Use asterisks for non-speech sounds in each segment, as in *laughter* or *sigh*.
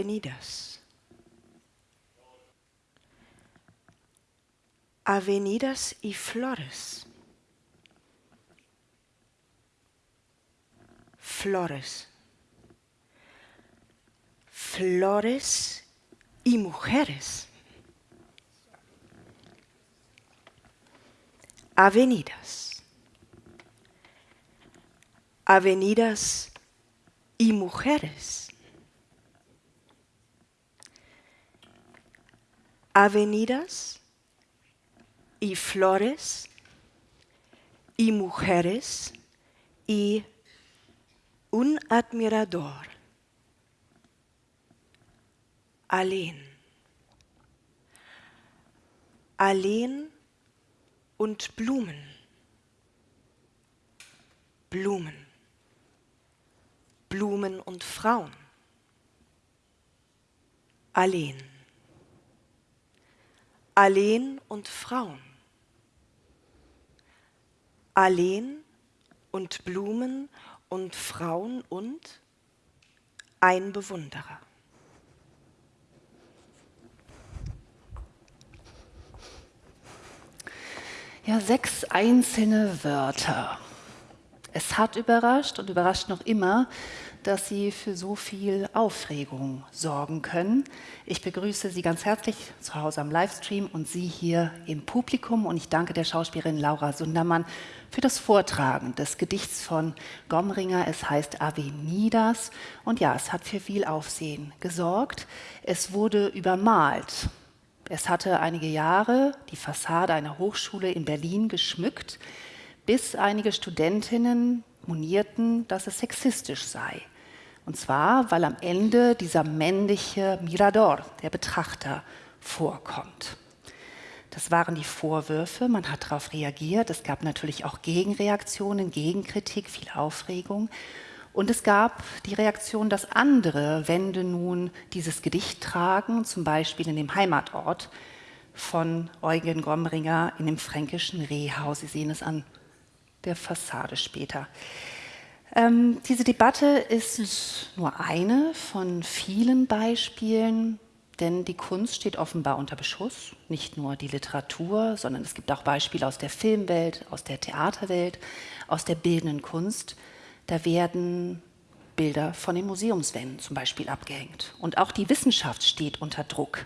avenidas. Avenidas y flores. Flores. Flores y mujeres. Avenidas. Avenidas y mujeres. Avenidas y flores y mujeres y un admirador. Alleen. Alleen und Blumen. Blumen. Blumen und Frauen. Alleen. Alleen und Frauen. Alleen und Blumen und Frauen und ein Bewunderer. Ja, sechs einzelne Wörter. Es hat überrascht und überrascht noch immer, dass Sie für so viel Aufregung sorgen können. Ich begrüße Sie ganz herzlich zu Hause am Livestream und Sie hier im Publikum. Und ich danke der Schauspielerin Laura Sundermann für das Vortragen des Gedichts von Gomringer. Es heißt Avenidas. Und ja, es hat für viel Aufsehen gesorgt. Es wurde übermalt es hatte einige Jahre die Fassade einer Hochschule in Berlin geschmückt, bis einige Studentinnen monierten, dass es sexistisch sei. Und zwar, weil am Ende dieser männliche Mirador, der Betrachter, vorkommt. Das waren die Vorwürfe, man hat darauf reagiert. Es gab natürlich auch Gegenreaktionen, Gegenkritik, viel Aufregung. Und es gab die Reaktion, dass andere Wände nun dieses Gedicht tragen, zum Beispiel in dem Heimatort von Eugen Gomringer in dem fränkischen Rehhaus. Sie sehen es an der Fassade später. Ähm, diese Debatte ist nur eine von vielen Beispielen, denn die Kunst steht offenbar unter Beschuss, nicht nur die Literatur, sondern es gibt auch Beispiele aus der Filmwelt, aus der Theaterwelt, aus der bildenden Kunst. Da werden Bilder von den Museumswänden zum Beispiel abgehängt. Und auch die Wissenschaft steht unter Druck,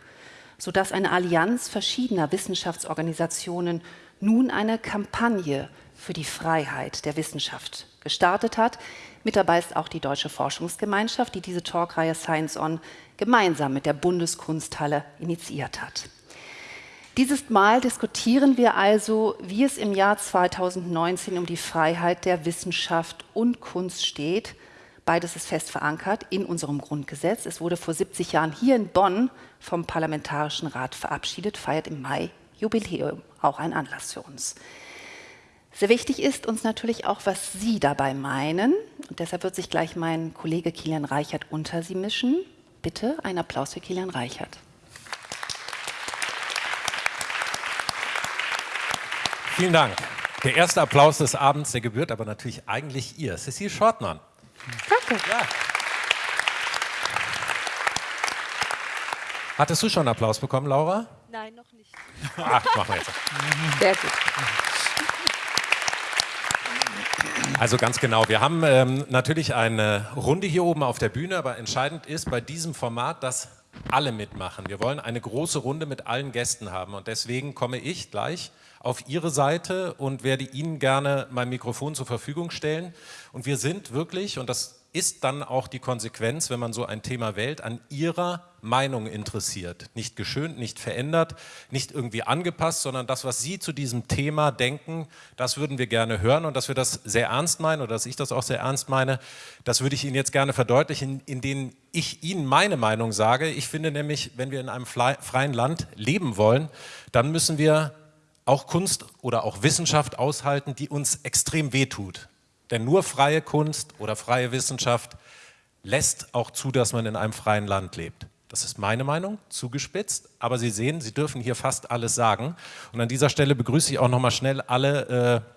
sodass eine Allianz verschiedener Wissenschaftsorganisationen nun eine Kampagne für die Freiheit der Wissenschaft gestartet hat. Mit dabei ist auch die Deutsche Forschungsgemeinschaft, die diese Talkreihe Science On gemeinsam mit der Bundeskunsthalle initiiert hat. Dieses Mal diskutieren wir also, wie es im Jahr 2019 um die Freiheit der Wissenschaft und Kunst steht. Beides ist fest verankert in unserem Grundgesetz. Es wurde vor 70 Jahren hier in Bonn vom Parlamentarischen Rat verabschiedet, feiert im Mai Jubiläum, auch ein Anlass für uns. Sehr wichtig ist uns natürlich auch, was Sie dabei meinen. Und deshalb wird sich gleich mein Kollege Kilian Reichert unter Sie mischen. Bitte ein Applaus für Kilian Reichert. Vielen Dank. Der erste Applaus des Abends, der gebührt aber natürlich eigentlich ihr. Cecile Schortmann. Danke. Ja. Hattest du schon einen Applaus bekommen, Laura? Nein, noch nicht. Ach, machen wir jetzt. Sehr gut. Also ganz genau, wir haben ähm, natürlich eine Runde hier oben auf der Bühne, aber entscheidend ist bei diesem Format, dass alle mitmachen. Wir wollen eine große Runde mit allen Gästen haben und deswegen komme ich gleich auf Ihre Seite und werde Ihnen gerne mein Mikrofon zur Verfügung stellen. Und wir sind wirklich, und das ist dann auch die Konsequenz, wenn man so ein Thema wählt, an Ihrer Meinung interessiert. Nicht geschönt, nicht verändert, nicht irgendwie angepasst, sondern das, was Sie zu diesem Thema denken, das würden wir gerne hören und dass wir das sehr ernst meinen oder dass ich das auch sehr ernst meine, das würde ich Ihnen jetzt gerne verdeutlichen, indem ich Ihnen meine Meinung sage. Ich finde nämlich, wenn wir in einem freien Land leben wollen, dann müssen wir auch Kunst oder auch Wissenschaft aushalten, die uns extrem wehtut. Denn nur freie Kunst oder freie Wissenschaft lässt auch zu, dass man in einem freien Land lebt. Das ist meine Meinung, zugespitzt, aber Sie sehen, Sie dürfen hier fast alles sagen. Und an dieser Stelle begrüße ich auch nochmal schnell alle äh,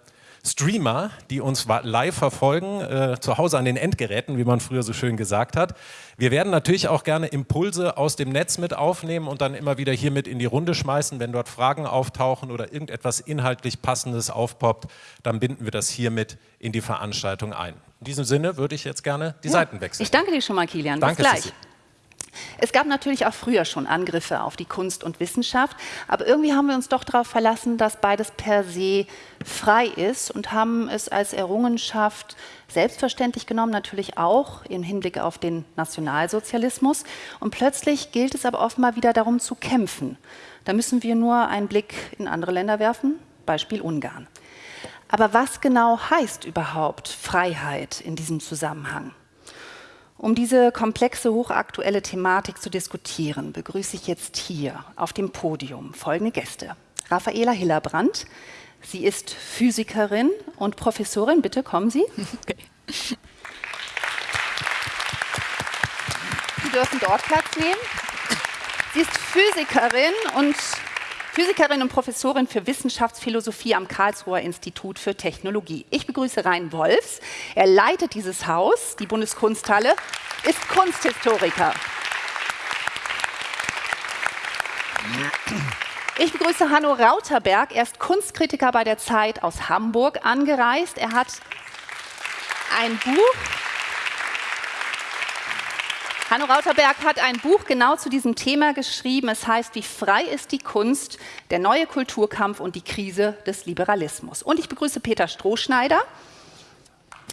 Streamer, die uns live verfolgen, äh, zu Hause an den Endgeräten, wie man früher so schön gesagt hat. Wir werden natürlich auch gerne Impulse aus dem Netz mit aufnehmen und dann immer wieder hier mit in die Runde schmeißen. Wenn dort Fragen auftauchen oder irgendetwas inhaltlich Passendes aufpoppt, dann binden wir das hiermit in die Veranstaltung ein. In diesem Sinne würde ich jetzt gerne die ja, Seiten wechseln. Ich danke dir schon mal, Kilian. Bis danke, gleich. Sissi. Es gab natürlich auch früher schon Angriffe auf die Kunst und Wissenschaft, aber irgendwie haben wir uns doch darauf verlassen, dass beides per se frei ist und haben es als Errungenschaft selbstverständlich genommen, natürlich auch im Hinblick auf den Nationalsozialismus. Und plötzlich gilt es aber offenbar wieder darum zu kämpfen. Da müssen wir nur einen Blick in andere Länder werfen, Beispiel Ungarn. Aber was genau heißt überhaupt Freiheit in diesem Zusammenhang? Um diese komplexe, hochaktuelle Thematik zu diskutieren, begrüße ich jetzt hier auf dem Podium folgende Gäste. Raffaela Hillebrand. Sie ist Physikerin und Professorin. Bitte kommen Sie. Okay. Sie dürfen dort Platz nehmen. Sie ist Physikerin und Physikerin und Professorin für Wissenschaftsphilosophie am Karlsruher Institut für Technologie. Ich begrüße Rein Wolfs. Er leitet dieses Haus, die Bundeskunsthalle, ist Kunsthistoriker. Ich begrüße Hanno Rauterberg. Er ist Kunstkritiker bei der Zeit aus Hamburg angereist. Er hat ein Buch Hanno Rauterberg hat ein Buch genau zu diesem Thema geschrieben. Es heißt, wie frei ist die Kunst, der neue Kulturkampf und die Krise des Liberalismus. Und ich begrüße Peter Strohschneider.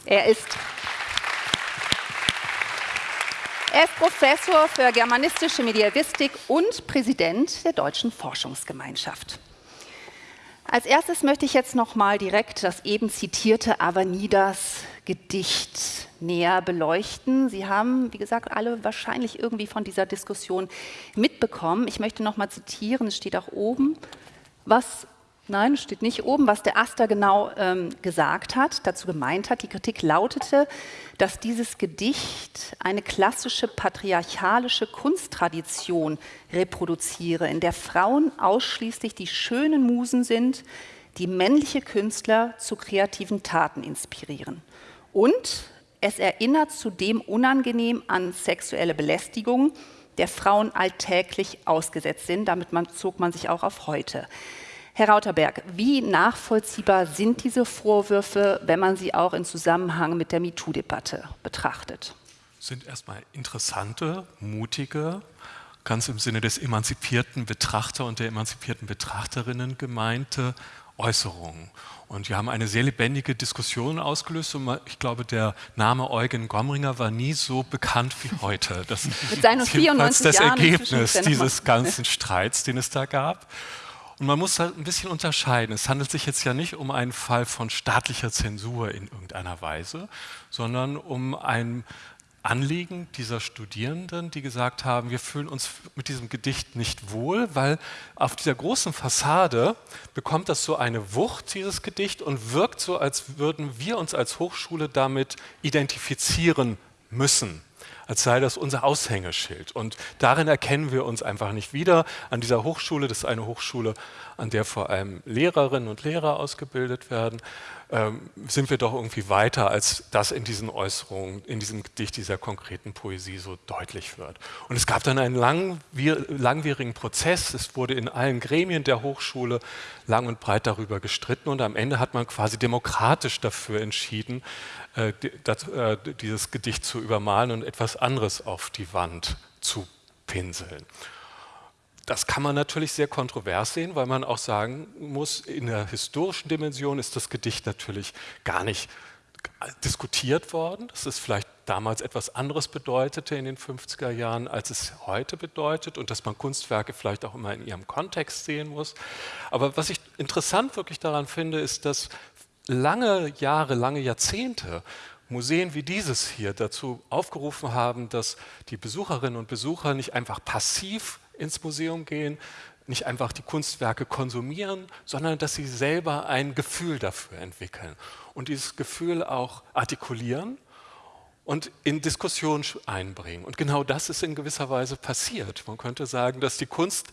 Er ist, er ist Professor für germanistische Mediavistik und Präsident der Deutschen Forschungsgemeinschaft. Als erstes möchte ich jetzt noch mal direkt das eben zitierte Avanidas Gedicht näher beleuchten. Sie haben, wie gesagt, alle wahrscheinlich irgendwie von dieser Diskussion mitbekommen. Ich möchte noch mal zitieren, es steht auch oben, was Nein, steht nicht oben, was der Aster genau ähm, gesagt hat, dazu gemeint hat. Die Kritik lautete, dass dieses Gedicht eine klassische patriarchalische Kunsttradition reproduziere, in der Frauen ausschließlich die schönen Musen sind, die männliche Künstler zu kreativen Taten inspirieren. Und es erinnert zudem unangenehm an sexuelle Belästigung, der Frauen alltäglich ausgesetzt sind. Damit man, zog man sich auch auf heute. Herr Rauterberg, wie nachvollziehbar sind diese Vorwürfe, wenn man sie auch in Zusammenhang mit der MeToo-Debatte betrachtet? Sind erstmal interessante, mutige, ganz im Sinne des emanzipierten Betrachter und der emanzipierten Betrachterinnen gemeinte Äußerungen. Und wir haben eine sehr lebendige Diskussion ausgelöst und ich glaube, der Name Eugen Gomringer war nie so bekannt wie heute. *laughs* Das Mit seinen 94 das Jahren Ergebnis dieses ganzen Streits, den es da gab. Und man muss halt ein bisschen unterscheiden. Es handelt sich jetzt ja nicht um einen Fall von staatlicher Zensur in irgendeiner Weise, sondern um ein Anliegen dieser Studierenden, die gesagt haben, wir fühlen uns mit diesem Gedicht nicht wohl, weil auf dieser großen Fassade bekommt das so eine Wucht, dieses Gedicht, und wirkt so, als würden wir uns als Hochschule damit identifizieren müssen als sei das unser Aushängeschild. Und darin erkennen wir uns einfach nicht wieder. An dieser Hochschule, das ist eine Hochschule, an der vor allem Lehrerinnen und Lehrer ausgebildet werden, ähm, sind wir doch irgendwie weiter, als das in diesen Äußerungen, in diesem Gedicht dieser konkreten Poesie so deutlich wird. Und es gab dann einen langwierigen Prozess. Es wurde in allen Gremien der Hochschule lang und breit darüber gestritten und am Ende hat man quasi demokratisch dafür entschieden, äh, äh, dieses Gedicht zu übermalen und etwas anderes auf die Wand zu pinseln. Das kann man natürlich sehr kontrovers sehen, weil man auch sagen muss, in der historischen Dimension ist das Gedicht natürlich gar nicht diskutiert worden. Das ist vielleicht damals etwas anderes bedeutete in den 50er Jahren, als es heute bedeutet und dass man Kunstwerke vielleicht auch immer in ihrem Kontext sehen muss. Aber was ich interessant wirklich daran finde, ist, dass lange Jahre, lange Jahrzehnte Museen wie dieses hier dazu aufgerufen haben, dass die Besucherinnen und Besucher nicht einfach passiv ins Museum gehen, nicht einfach die Kunstwerke konsumieren, sondern dass sie selber ein Gefühl dafür entwickeln und dieses Gefühl auch artikulieren und in Diskussion einbringen. Und genau das ist in gewisser Weise passiert. Man könnte sagen, dass die Kunst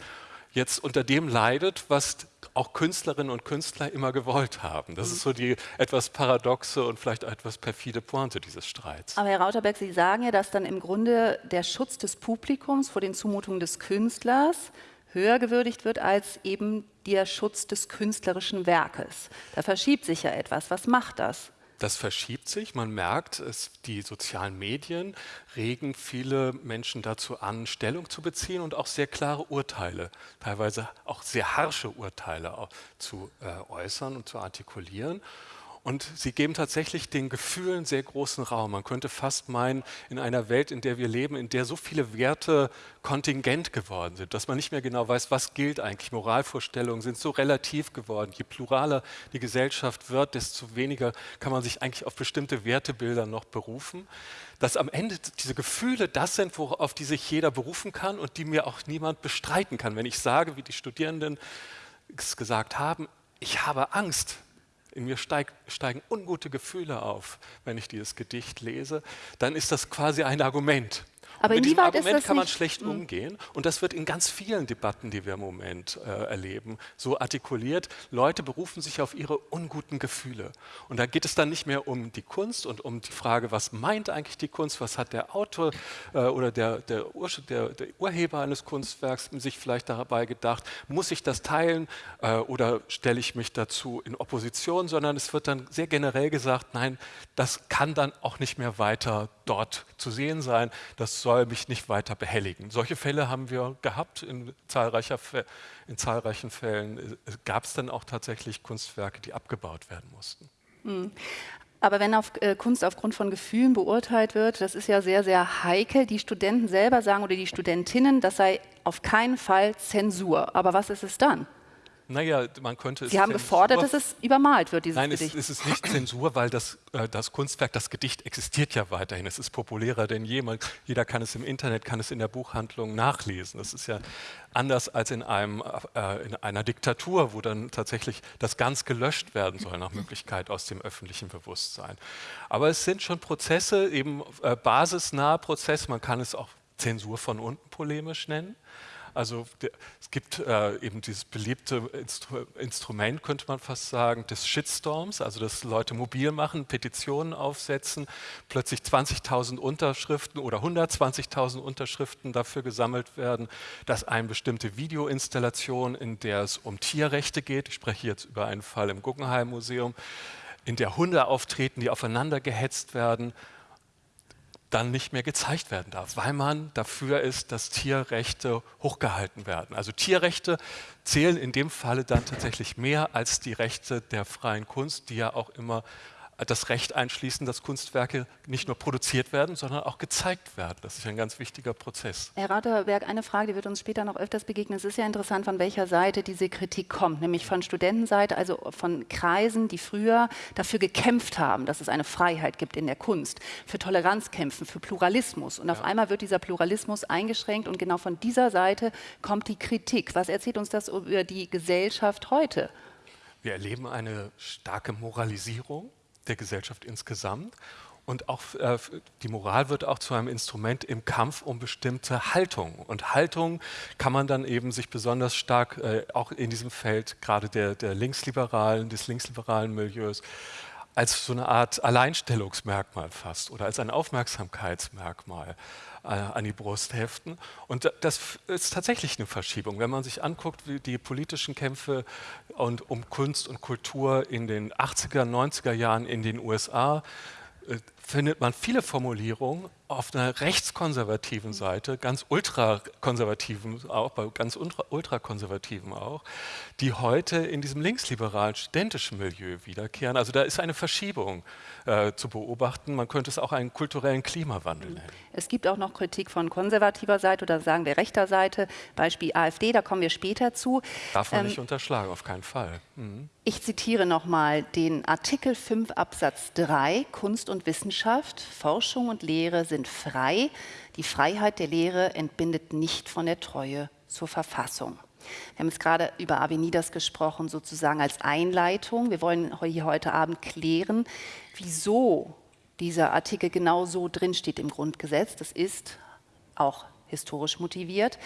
jetzt unter dem leidet, was auch Künstlerinnen und Künstler immer gewollt haben. Das ist so die etwas paradoxe und vielleicht etwas perfide Pointe dieses Streits. Aber Herr Rauterberg, Sie sagen ja, dass dann im Grunde der Schutz des Publikums vor den Zumutungen des Künstlers höher gewürdigt wird als eben der Schutz des künstlerischen Werkes. Da verschiebt sich ja etwas. Was macht das? Das verschiebt sich. Man merkt, es, die sozialen Medien regen viele Menschen dazu an, Stellung zu beziehen und auch sehr klare Urteile, teilweise auch sehr harsche Urteile zu äh, äußern und zu artikulieren. Und sie geben tatsächlich den Gefühlen sehr großen Raum. Man könnte fast meinen, in einer Welt, in der wir leben, in der so viele Werte kontingent geworden sind, dass man nicht mehr genau weiß, was gilt eigentlich. Moralvorstellungen sind so relativ geworden. Je pluraler die Gesellschaft wird, desto weniger kann man sich eigentlich auf bestimmte Wertebilder noch berufen. Dass am Ende diese Gefühle das sind, auf die sich jeder berufen kann und die mir auch niemand bestreiten kann. Wenn ich sage, wie die Studierenden es gesagt haben, ich habe Angst, in mir steig, steigen ungute Gefühle auf, wenn ich dieses Gedicht lese, dann ist das quasi ein Argument. Aber mit diesem Argument kann man schlecht hm. umgehen. Und das wird in ganz vielen Debatten, die wir im Moment äh, erleben, so artikuliert. Leute berufen sich auf ihre unguten Gefühle. Und da geht es dann nicht mehr um die Kunst und um die Frage, was meint eigentlich die Kunst, was hat der Autor äh, oder der, der, Ur der, der, Urheber eines Kunstwerks sich vielleicht dabei gedacht, muss ich das teilen äh, oder stelle ich mich dazu in Opposition, sondern es wird dann sehr generell gesagt, nein, das kann dann auch nicht mehr weiter dort zu sehen sein. Das soll soll mich nicht weiter behelligen. Solche Fälle haben wir gehabt in, zahlreicher, in zahlreichen Fällen. Gab es dann auch tatsächlich Kunstwerke, die abgebaut werden mussten. Hm. Aber wenn auf, äh, Kunst aufgrund von Gefühlen beurteilt wird, das ist ja sehr, sehr heikel. Die Studenten selber sagen oder die Studentinnen, das sei auf keinen Fall Zensur. Aber was ist es dann? Naja, man könnte Sie haben gefordert, dass es übermalt wird, dieses Nein, Gedicht. Nein, es, es, ist nicht Zensur, weil das, äh, das Kunstwerk, das Gedicht existiert ja weiterhin. Es ist populärer denn jemals. Jeder kann es im Internet, kann es in der Buchhandlung nachlesen. Das ist ja anders als in, einem, äh, in einer Diktatur, wo dann tatsächlich das ganz gelöscht werden soll, nach Möglichkeit aus dem öffentlichen Bewusstsein. Aber es sind schon Prozesse, eben äh, basisnahe Prozesse, man kann es auch Zensur von unten polemisch nennen. Also es gibt äh, eben dieses beliebte Instru Instrument, könnte man fast sagen, des Shitstorms, also dass Leute mobil machen, Petitionen aufsetzen, plötzlich 20.000 Unterschriften oder 120.000 Unterschriften dafür gesammelt werden, dass eine bestimmte Videoinstallation, in der es um Tierrechte geht, ich spreche jetzt über einen Fall im Guggenheim Museum, in der Hunde auftreten, die aufeinander gehetzt werden, dann nicht mehr gezeigt werden darf, weil man dafür ist, dass Tierrechte hochgehalten werden. Also Tierrechte zählen in dem Falle dann tatsächlich mehr als die Rechte der freien Kunst, die ja auch immer das Recht einschließen, dass Kunstwerke nicht nur produziert werden, sondern auch gezeigt werden. Das ist ein ganz wichtiger Prozess. Herr Raterberg, eine Frage, die wird uns später noch öfters begegnen. Es ist ja interessant, von welcher Seite diese Kritik kommt, nämlich von Studentenseite, also von Kreisen, die früher dafür gekämpft haben, dass es eine Freiheit gibt in der Kunst, für Toleranz kämpfen, für Pluralismus. Und ja. auf einmal wird dieser Pluralismus eingeschränkt und genau von dieser Seite kommt die Kritik. Was erzählt uns das über die Gesellschaft heute? Wir erleben eine starke Moralisierung der Gesellschaft insgesamt. Und auch äh, die Moral wird auch zu einem Instrument im Kampf um bestimmte Haltungen. Und Haltung kann man dann eben sich besonders stark äh, auch in diesem Feld gerade der, der linksliberalen, des linksliberalen Milieus als so eine Art Alleinstellungsmerkmal fast oder als ein Aufmerksamkeitsmerkmal an die Brust heften. Und das ist tatsächlich eine Verschiebung. Wenn man sich anguckt, wie die politischen Kämpfe und um Kunst und Kultur in den 80er, 90er Jahren in den USA, äh, findet man viele Formulierungen auf einer rechtskonservativen Seite, ganz ultrakonservativen auch, bei ganz ultrakonservativen auch, die heute in diesem linksliberalen studentischen Milieu wiederkehren. Also da ist eine Verschiebung äh, zu beobachten. Man könnte es auch einen kulturellen Klimawandel nennen. Es gibt auch noch Kritik von konservativer Seite oder sagen wir rechter Seite, Beispiel AfD, da kommen wir später zu. Darf man ähm, nicht unterschlagen, auf keinen Fall. Mhm. Ich zitiere nochmal den Artikel 5 Absatz 3, Kunst und Wissenschaft, Forschung und Lehre sind sind frei. Die Freiheit der Lehre entbindet nicht von der Treue zur Verfassung. Wir haben jetzt gerade über Avenidas gesprochen, sozusagen als Einleitung. Wir wollen hier heute Abend klären, wieso dieser Artikel genau so drinsteht im Grundgesetz. Das ist auch historisch motiviert.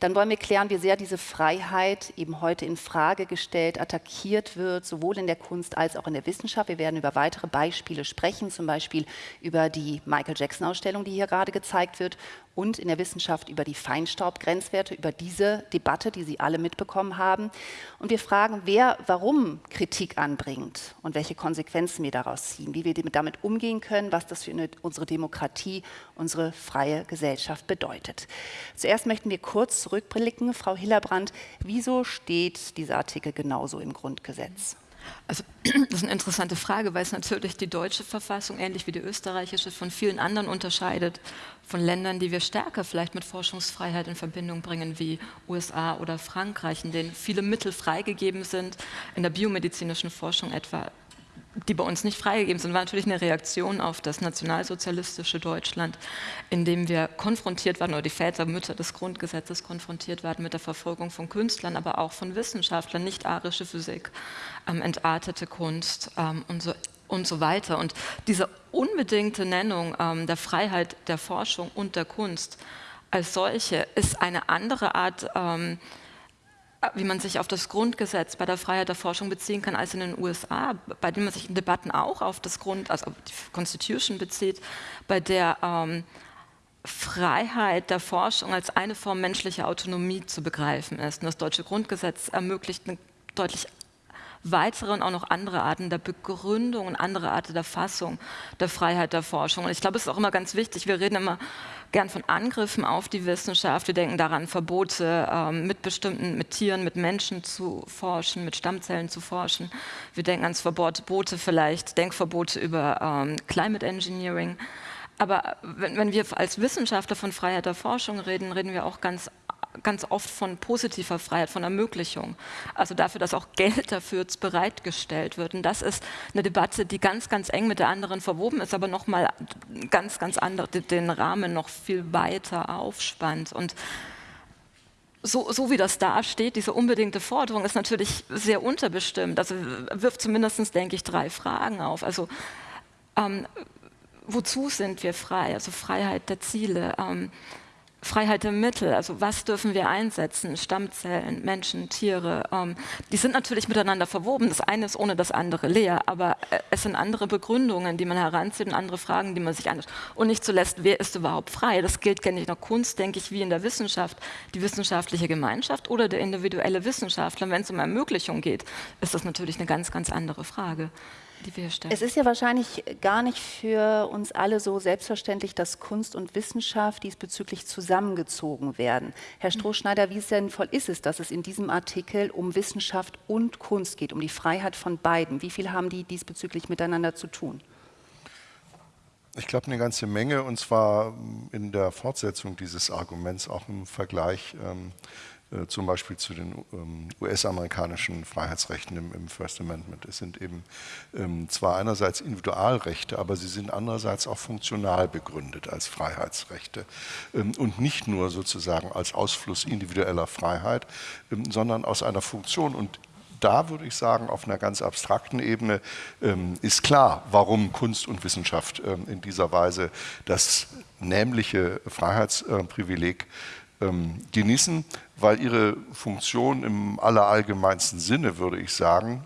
Dann wollen wir klären, wie sehr diese Freiheit eben heute in Frage gestellt, attackiert wird, sowohl in der Kunst als auch in der Wissenschaft. Wir werden über weitere Beispiele sprechen, zum Beispiel über die Michael Jackson-Ausstellung, die hier gerade gezeigt wird, und in der Wissenschaft über die Feinstaubgrenzwerte, über diese Debatte, die Sie alle mitbekommen haben. Und wir fragen, wer warum Kritik anbringt und welche Konsequenzen wir daraus ziehen, wie wir damit umgehen können, was das für eine, unsere Demokratie, unsere freie Gesellschaft bedeutet. Zuerst möchten wir kurz zurückblicken. Frau Hillerbrand, wieso steht dieser Artikel genauso im Grundgesetz? Also *clears throat* das ist eine interessante Frage, weil es natürlich die deutsche Verfassung, ähnlich wie die österreichische, von vielen anderen unterscheidet, von Ländern, die wir stärker vielleicht mit Forschungsfreiheit in Verbindung bringen, wie USA oder Frankreich, in denen viele Mittel freigegeben sind, in der biomedizinischen Forschung etwa die bei uns nicht freigegeben sind, war natürlich eine Reaktion auf das nationalsozialistische Deutschland, in dem wir konfrontiert waren, oder die Väter, Mütter des Grundgesetzes konfrontiert waren mit der Verfolgung von Künstlern, aber auch von Wissenschaftlern, nicht arische Physik, ähm, entartete Kunst ähm, und, so, und so weiter. Und diese unbedingte Nennung ähm, der Freiheit der Forschung und der Kunst als solche ist eine andere Art, ähm, wie man sich auf das Grundgesetz bei der Freiheit der Forschung beziehen kann, als in den USA, bei dem man sich in Debatten auch auf das Grund, also auf die Constitution bezieht, bei der ähm, Freiheit der Forschung als eine Form menschlicher Autonomie zu begreifen ist. Und das deutsche Grundgesetz ermöglicht eine deutlich weitere und auch noch andere Arten der Begründung und andere Arten der Fassung der Freiheit der Forschung. Und ich glaube, es ist auch immer ganz wichtig, wir reden immer gern von Angriffen auf die Wissenschaft, wir denken daran, Verbote ähm, mit bestimmten, mit Tieren, mit Menschen zu forschen, mit Stammzellen zu forschen. Wir denken ans Verbote vielleicht, Denkverbote über ähm, Climate Engineering. Aber wenn, wenn, wir als Wissenschaftler von Freiheit der Forschung reden, reden wir auch ganz ganz oft von positiver Freiheit, von Ermöglichung. Also dafür, dass auch Geld dafür bereitgestellt wird. Und das ist eine Debatte, die ganz, ganz eng mit der anderen verwoben ist, aber nochmal ganz, ganz andere, den Rahmen noch viel weiter aufspannt. Und so, so, wie das da steht, diese unbedingte Forderung ist natürlich sehr unterbestimmt. Also wirft zumindest, denke ich, drei Fragen auf. Also ähm, wozu sind wir frei? Also Freiheit der Ziele. Ähm, Freiheit der Mittel, also was dürfen wir einsetzen, Stammzellen, Menschen, Tiere, ähm, die sind natürlich miteinander verwoben. Das eine ist ohne das andere leer, aber äh, es sind andere Begründungen, die man heranzieht und andere Fragen, die man sich anschaut. Und nicht zuletzt, wer ist überhaupt frei? Das gilt nicht in der Kunst, denke ich, wie in der Wissenschaft. Die wissenschaftliche Gemeinschaft oder der individuelle Wissenschaftler. Wenn es um Ermöglichung geht, ist das natürlich eine ganz, ganz andere Frage. Es ist ja wahrscheinlich gar nicht für uns alle so selbstverständlich, dass Kunst und Wissenschaft diesbezüglich zusammengezogen werden. Herr Strohschneider, wie sinnvoll ist es, dass es in diesem Artikel um Wissenschaft und Kunst geht, um die Freiheit von beiden? Wie viel haben die diesbezüglich miteinander zu tun? Ich glaube eine ganze Menge und zwar in der Fortsetzung dieses Arguments auch im Vergleich ähm, äh, zum Beispiel zu den ähm, US-amerikanischen Freiheitsrechten im, im, First Amendment. Es sind eben ähm, zwar einerseits Individualrechte, aber sie sind andererseits auch funktional begründet als Freiheitsrechte. Ähm, und nicht nur sozusagen als Ausfluss individueller Freiheit, sondern aus einer Funktion. Und da würde ich sagen, auf einer ganz abstrakten Ebene ähm, ist klar, warum Kunst und Wissenschaft ähm, in dieser Weise das nämliche Freiheitsprivileg ähm, genießen, weil ihre Funktion im allerallgemeinsten Sinne, würde ich sagen,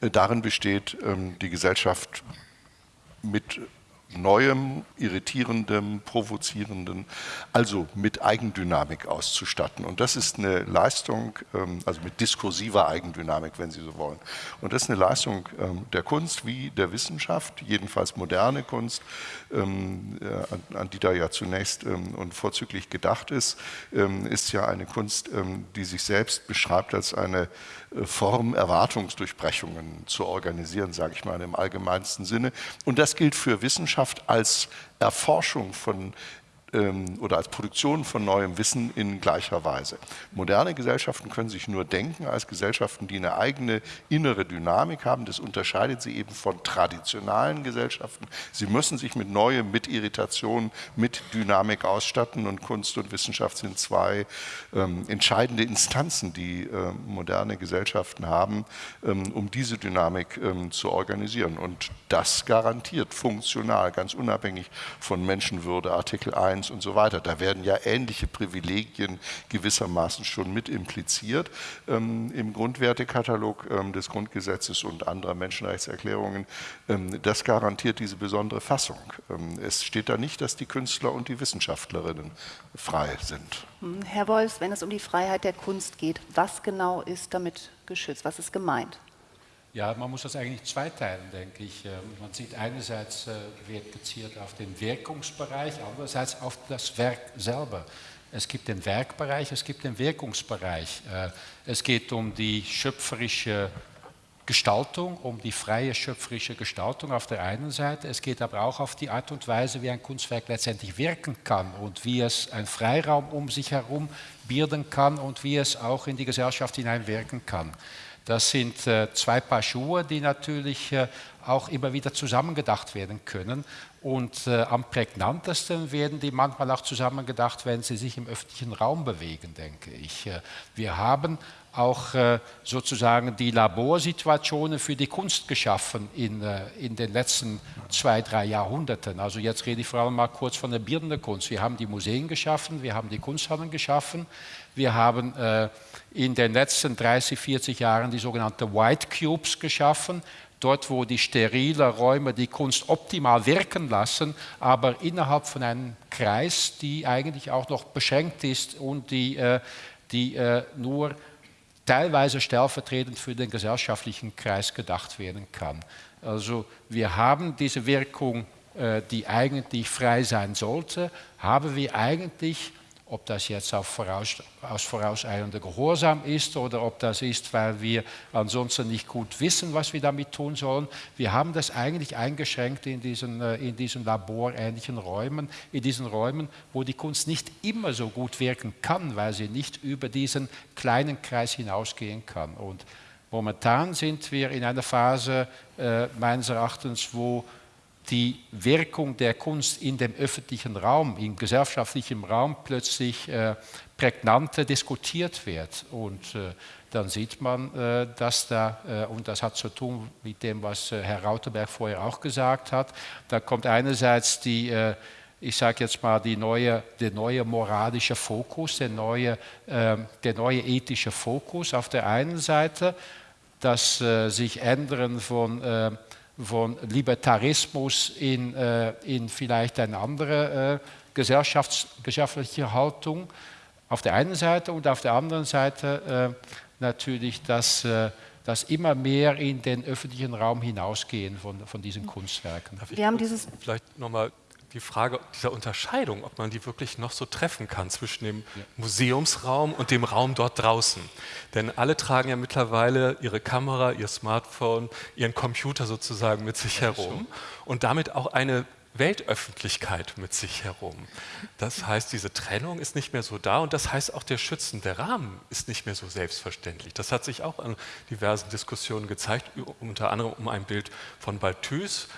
äh, darin besteht, ähm, die Gesellschaft mit Neuem, Irritierendem, Provozierendem, also mit Eigendynamik auszustatten. Und das ist eine Leistung, ähm, also mit diskursiver Eigendynamik, wenn Sie so wollen. Und das ist eine Leistung ähm, der Kunst wie der Wissenschaft, jedenfalls moderne Kunst, ähm, äh, an die da ja zunächst und vorzüglich gedacht ist, ist ja eine Kunst, die sich selbst beschreibt als eine Form, Erwartungsdurchbrechungen zu organisieren, sage ich mal im allgemeinsten Sinne. Und das gilt für Wissenschaft als Erforschung von ähm, oder als Produktion von neuem Wissen in gleicher Weise. Moderne Gesellschaften können sich nur denken als Gesellschaften, die eine eigene innere Dynamik haben. Das unterscheidet sie eben von traditionalen Gesellschaften. Sie müssen sich mit Neuem, mit Irritation, mit Dynamik ausstatten und Kunst und Wissenschaft sind zwei ähm, entscheidende Instanzen, die äh, moderne Gesellschaften haben, ähm, um diese Dynamik ähm, zu organisieren. Und das garantiert funktional, ganz unabhängig von Menschenwürde, Artikel 1 Schreibens und so weiter. Da werden ja ähnliche Privilegien gewissermaßen schon mit impliziert ähm, im Grundwertekatalog ähm, des Grundgesetzes und anderer Menschenrechtserklärungen. Ähm, das garantiert diese besondere Fassung. Ähm, es steht da nicht, dass die Künstler und die Wissenschaftlerinnen frei sind. Hm, Herr Wolfs, wenn es um die Freiheit der Kunst geht, was genau ist damit geschützt? Was ist gemeint? Ja, man muss das eigentlich zweiteilen, denke ich. Ähm, man sieht einerseits, äh, wird gezielt auf den Wirkungsbereich, andererseits auf das Werk selber. Es gibt den Werkbereich, es gibt den Wirkungsbereich. Äh, es geht um die schöpferische Gestaltung, um die freie schöpferische Gestaltung auf der einen Seite. Es geht aber auch auf die Art und Weise, wie ein Kunstwerk letztendlich wirken kann und wie es einen Freiraum um sich herum bilden kann und wie es auch in die Gesellschaft hineinwirken kann. Das sind äh, zwei Paar Schuhe, die natürlich äh, auch immer wieder zusammengedacht werden können. Und äh, am prägnantesten werden die manchmal auch zusammengedacht, wenn sie sich im öffentlichen Raum bewegen, denke ich. Äh, wir haben auch äh, sozusagen die Laborsituationen für die Kunst geschaffen in, äh, in den letzten zwei, drei Jahrhunderten. Also jetzt rede ich vor allem mal kurz von der bildenden Kunst. Wir haben die Museen geschaffen, wir haben die Kunsthallen geschaffen, wir haben äh, in den letzten 30, 40 Jahren die sogenannten White Cubes geschaffen, dort wo die sterilen Räume die Kunst optimal wirken lassen, aber innerhalb von einem Kreis, die eigentlich auch noch beschränkt ist und die, die nur teilweise stellvertretend für den gesellschaftlichen Kreis gedacht werden kann. Also wir haben diese Wirkung, äh, die eigentlich frei sein sollte, haben wir eigentlich ob das jetzt voraus, aus vorauseilender Gehorsam ist oder ob das ist, weil wir ansonsten nicht gut wissen, was wir damit tun sollen. Wir haben das eigentlich eingeschränkt in diesen, äh, in diesen laborähnlichen Räumen, in diesen Räumen, wo die Kunst nicht immer so gut wirken kann, weil sie nicht über diesen kleinen Kreis hinausgehen kann. Und momentan sind wir in einer Phase äh, meines Erachtens, wo die Wirkung der Kunst in dem öffentlichen Raum, im gesellschaftlichen Raum plötzlich äh, prägnanter diskutiert wird. Und äh, dann sieht man, äh, dass da, äh, und das hat zu tun mit dem, was äh, Herr Rauterberg vorher auch gesagt hat, da kommt einerseits die, äh, ich sage jetzt mal, neue, der neue moralische Fokus, der neue, ähm, der neue ethische Fokus auf der einen Seite, das sich ändern von von Libertarismus in, äh, in vielleicht eine andere äh, gesellschaftliche Haltung auf der einen Seite und auf der anderen Seite äh, natürlich das, äh, das immer mehr in den öffentlichen Raum hinausgehen von, von diesen Kunstwerken. Wir haben dieses vielleicht nochmal die Frage dieser Unterscheidung, ob man die wirklich noch so treffen kann zwischen dem ja. Museumsraum und dem Raum dort draußen. Denn alle tragen ja mittlerweile ihre Kamera, ihr Smartphone, ihren Computer sozusagen mit sich herum und damit auch eine Weltöffentlichkeit mit sich herum. Das heißt, diese Trennung ist nicht mehr so da und das heißt auch der schützende Rahmen ist nicht mehr so selbstverständlich. Das hat sich auch an diversen Diskussionen gezeigt, unter anderem um ein Bild von Balthus,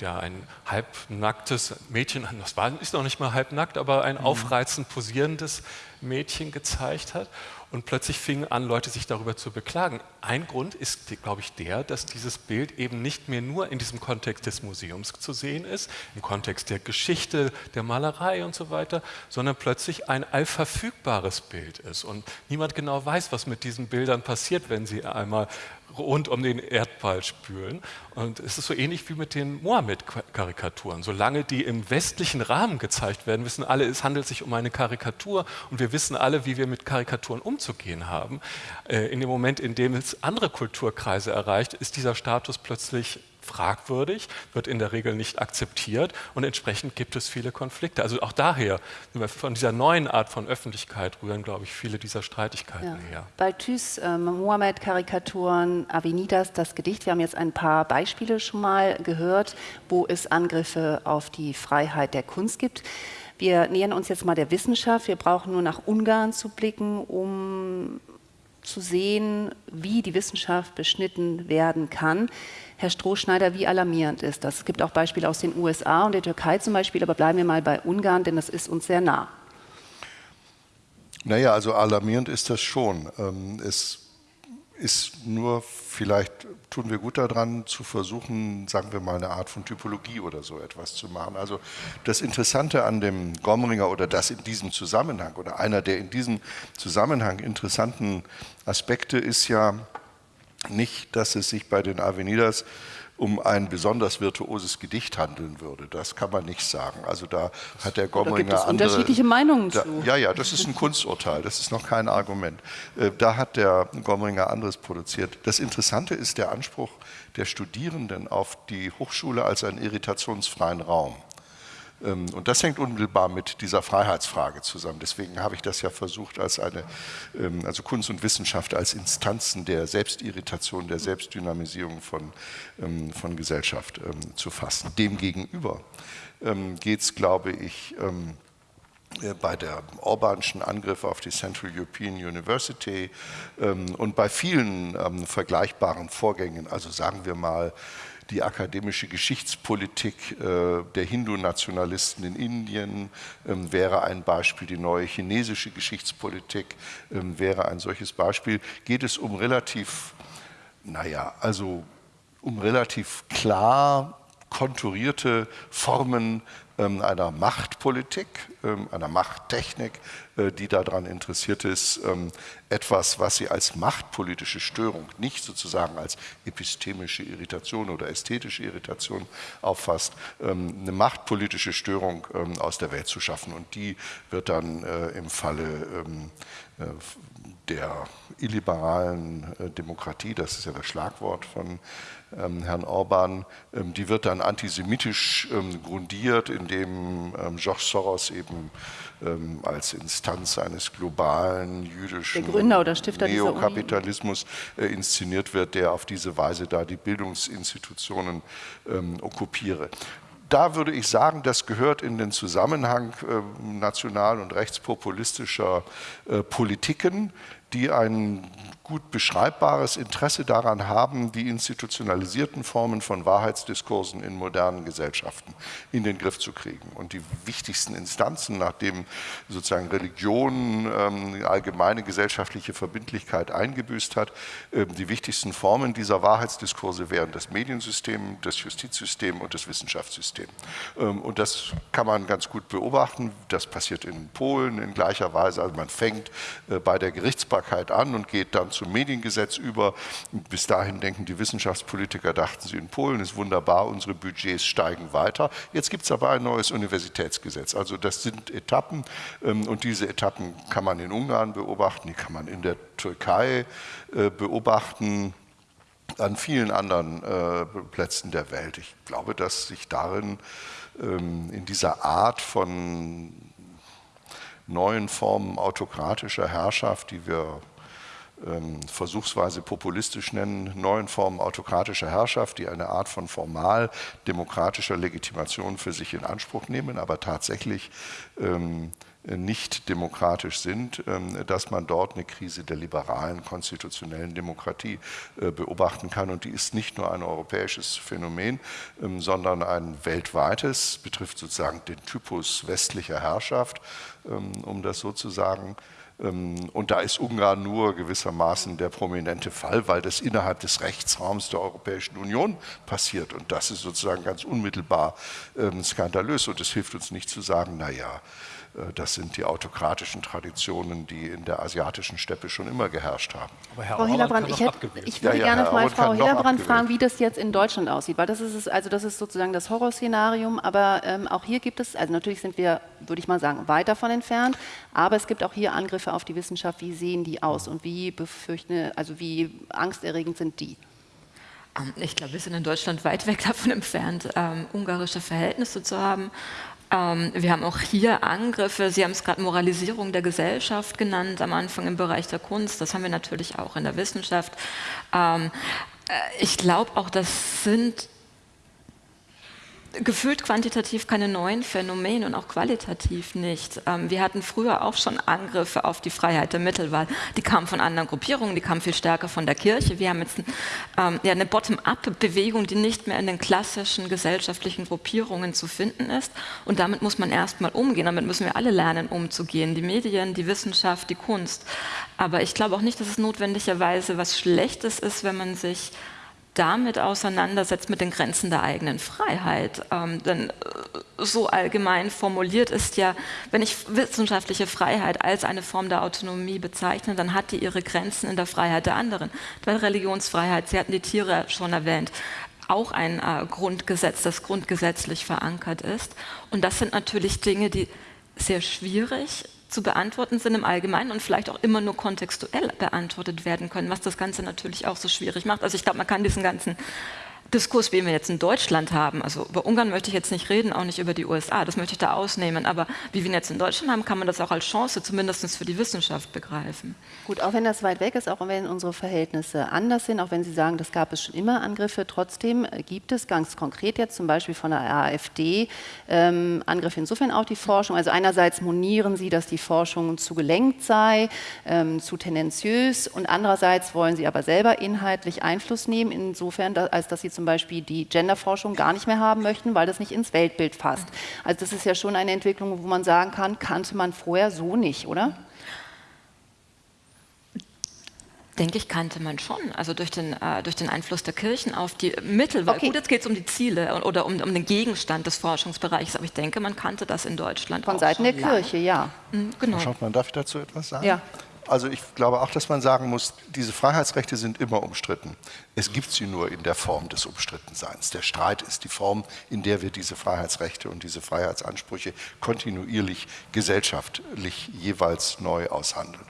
ja, ein halbnacktes Mädchen, *laughs* das war, ist noch nicht mal halbnackt, aber ein mhm. aufreizend posierendes Mädchen gezeigt hat. Und plötzlich fingen an, Leute sich darüber zu beklagen. Ein Grund ist, glaube ich, der, dass dieses Bild eben nicht mehr nur in diesem Kontext des Museums zu sehen ist, im Kontext der Geschichte, der Malerei und so weiter, sondern plötzlich ein allverfügbares Bild ist. Und niemand genau weiß, was mit diesen Bildern passiert, wenn sie einmal rund um den Erdball spülen. Und es ist so ähnlich wie mit den Mohammed-Karikaturen. Solange die im westlichen Rahmen gezeigt werden, wissen alle, es handelt sich um eine Karikatur und wir wissen alle, wie wir mit Karikaturen umzugehen haben. Äh, in dem Moment, in dem es andere Kulturkreise erreicht, ist dieser Status plötzlich fragwürdig, wird in der Regel nicht akzeptiert und entsprechend gibt es viele Konflikte. Also auch daher, von dieser neuen Art von Öffentlichkeit rühren, glaube ich, viele dieser Streitigkeiten ja. her. Balthus, äh, Mohammed-Karikaturen, Avenidas, das Gedicht, wir haben jetzt ein paar Beispiele schon mal gehört, wo es Angriffe auf die Freiheit der Kunst gibt. Wir nähern uns jetzt mal der Wissenschaft. Wir brauchen nur nach Ungarn zu blicken, um zu sehen, wie die Wissenschaft beschnitten werden kann. Herr Strohschneider, wie alarmierend ist das? Es gibt auch Beispiele aus den USA und der Türkei zum Beispiel, aber bleiben wir mal bei Ungarn, denn das ist uns sehr nah. Naja, also alarmierend ist das schon. Ähm, es ist nur, vielleicht tun wir gut daran, zu versuchen, sagen wir mal, eine Art von Typologie oder so etwas zu machen. Also das Interessante an dem Gomringer oder das in diesem Zusammenhang oder einer der in diesem Zusammenhang interessanten Aspekte ist ja nicht, dass es sich bei den Avenidas um ein besonders virtuoses Gedicht handeln würde. Das kann man nicht sagen. Also da hat der Gomringer gibt es andere, unterschiedliche Meinungen da, zu. Ja, ja, das ist ein Kunsturteil. Das ist noch kein Argument. Äh, Da hat der Gomringer anderes produziert. Das Interessante ist der Anspruch der Studierenden auf die Hochschule als einen irritationsfreien Raum. Ähm, Und das hängt unmittelbar mit dieser Freiheitsfrage zusammen. Deswegen habe ich das ja versucht, als eine, ähm, also Kunst und Wissenschaft als Instanzen der Selbstirritation, der Selbstdynamisierung von, ähm, von Gesellschaft zu fassen. Demgegenüber geht es, glaube ich, äh, bei der Orbanschen Angriff auf die Central European University ähm, und bei vielen ähm, vergleichbaren Vorgängen, also sagen wir mal die akademische Geschichtspolitik äh, der Hindu-Nationalisten in Indien ähm, wäre ein Beispiel, die neue chinesische Geschichtspolitik ähm, wäre ein solches Beispiel, geht es um relativ, naja, also um relativ klar konturierte Formen einer Machtpolitik, ähm, einer Machttechnik, äh, die daran interessiert ist, ähm, etwas, was sie als machtpolitische Störung, nicht sozusagen als epistemische Irritation oder ästhetische Irritation auffasst, ähm, eine machtpolitische Störung ähm, aus der Welt zu schaffen. Und die wird dann äh, im Falle ähm, äh, der illiberalen Demokratie, das ist ja das Schlagwort von ähm, Herrn Orban, ähm, die wird dann antisemitisch ähm, grundiert, indem ähm, George Soros eben ähm, als Instanz eines globalen jüdischen. Neokapitalismus äh, inszeniert wird, der auf diese Weise da die Bildungsinstitutionen ähm, okkupiere da würde ich sagen, das gehört in den Zusammenhang national- und rechtspopulistischer äh, Politiken, die ein gut beschreibbares Interesse daran haben, die institutionalisierten Formen von Wahrheitsdiskursen in modernen Gesellschaften in den Griff zu kriegen. Und die wichtigsten Instanzen, nachdem sozusagen Religion ähm, allgemeine gesellschaftliche Verbindlichkeit eingebüßt hat, ähm, die wichtigsten Formen dieser Wahrheitsdiskurse wären das Mediensystem, das Justizsystem und das Wissenschaftssystem. Ähm, und das kann man ganz gut beobachten. Das passiert in Polen in gleicher Weise. Also man fängt äh, bei der Gerichtsbarkeit an und geht dann zum Mediengesetz über. Bis dahin denken die Wissenschaftspolitiker, dachten sie in Polen, ist wunderbar, unsere Budgets steigen weiter. Jetzt gibt es aber ein neues Universitätsgesetz. Also das sind Etappen ähm, und diese Etappen kann man in Ungarn beobachten, die kann man in der Türkei äh, beobachten an vielen anderen äh, Plätzen der Welt. Ich glaube, dass sich darin ähm, in dieser Art von neuen Formen autokratischer Herrschaft, die wir versuchsweise populistisch nennen, neuen Formen autokratischer Herrschaft, die eine Art von formal demokratischer Legitimation für sich in Anspruch nehmen, aber tatsächlich ähm, nicht demokratisch sind, ähm, dass man dort eine Krise der liberalen konstitutionellen Demokratie äh, beobachten kann. Und die ist nicht nur ein europäisches Phänomen, ähm, sondern ein weltweites, betrifft sozusagen den Typus westlicher Herrschaft, ähm, um das so zu sagen. Ähm, Und da ist Ungarn nur gewissermaßen der prominente Fall, weil das innerhalb des Rechtsraums der Europäischen Union passiert. Und das ist sozusagen ganz unmittelbar ähm, skandalös. Und es hilft uns nicht zu sagen, naja, äh, das sind die autokratischen Traditionen, die in der asiatischen Steppe schon immer geherrscht haben. Aber Herr Frau Hillerbrand, ich, hätte, ich Ja, würde ja, gerne Herr mal Frau Hillerbrand fragen, wie das jetzt in Deutschland aussieht, weil das ist, es- also das ist sozusagen das Horrorszenarium, aber ähm, auch hier gibt es, also natürlich sind wir, würde ich mal sagen, weit davon entfernt, aber es gibt auch hier Angriffe auf die Wissenschaft, wie sehen die aus und wie befürchten, also wie angsterregend sind die? Ähm, Ich glaube, wir sind in Deutschland weit weg davon entfernt, ähm, ungarische Verhältnisse zu haben. Ähm, wir haben auch hier Angriffe, Sie haben es gerade Moralisierung der Gesellschaft genannt, am Anfang im Bereich der Kunst, das haben wir natürlich auch in der Wissenschaft. Ähm, äh, ich glaube auch, das sind gefühlt quantitativ keine neuen Phänomene und auch qualitativ nicht. Ähm, wir hatten früher auch schon Angriffe auf die Freiheit der Mittelwahl. Die kamen von anderen Gruppierungen, die kamen viel stärker von der Kirche. Wir haben jetzt ähm, eine Bottom-up-Bewegung, die nicht mehr in den klassischen gesellschaftlichen Gruppierungen zu finden ist. Und damit muss man erstmal umgehen. Damit müssen wir alle lernen, umzugehen. Die Medien, die Wissenschaft, die Kunst. Aber ich glaube auch nicht, dass es notwendigerweise was Schlechtes ist, wenn man sich damit auseinandersetzt mit den Grenzen der eigenen Freiheit. Ähm, denn äh, so allgemein formuliert ist ja, wenn ich wissenschaftliche Freiheit als eine Form der Autonomie bezeichne, dann hat die ihre Grenzen in der Freiheit der anderen. Weil Religionsfreiheit, Sie hatten die Tiere schon erwähnt, auch ein äh, Grundgesetz, das grundgesetzlich verankert ist. Und das sind natürlich Dinge, die sehr schwierig zu beantworten sind im Allgemeinen und vielleicht auch immer nur kontextuell beantwortet werden können, was das Ganze natürlich auch so schwierig macht. Also ich glaube, man kann diesen ganzen Diskurs, wie wir jetzt in Deutschland haben, also über Ungarn möchte ich jetzt nicht reden, auch nicht über die USA, das möchte ich da ausnehmen, aber wie wir ihn jetzt in Deutschland haben, kann man das auch als Chance zumindest für die Wissenschaft begreifen. Gut, auch wenn das weit weg ist, auch wenn unsere Verhältnisse anders sind, auch wenn Sie sagen, das gab es schon immer Angriffe, trotzdem gibt es ganz konkret jetzt zum Beispiel von der AfD ähm, Angriffe insofern auf die Forschung. Also einerseits monieren Sie, dass die Forschung zu gelenkt sei, ähm, zu tendenziös und andererseits wollen Sie aber selber inhaltlich Einfluss nehmen, insofern, als dass Sie zum Beispiel die Genderforschung gar nicht mehr haben möchten, weil das nicht ins Weltbild fasst. Also das ist ja schon eine Entwicklung, wo man sagen kann, kannte man vorher so nicht, oder? Denke ich, kannte man schon. Also durch den, äh, durch den Einfluss der Kirchen auf die Mittel. Okay. Gut, jetzt geht es um die Ziele oder um, um, den Gegenstand des Forschungsbereichs, aber ich denke, man kannte das in Deutschland Von Seiten der Kirche, ja. Mhm, genau. Schaut man, darf ich dazu etwas sagen? Ja. Also ich glaube auch, dass man sagen muss, diese Freiheitsrechte sind immer umstritten. Es gibt sie nur in der Form des Umstrittenseins. Der Streit ist die Form, in der wir diese Freiheitsrechte und diese Freiheitsansprüche kontinuierlich gesellschaftlich jeweils neu aushandeln.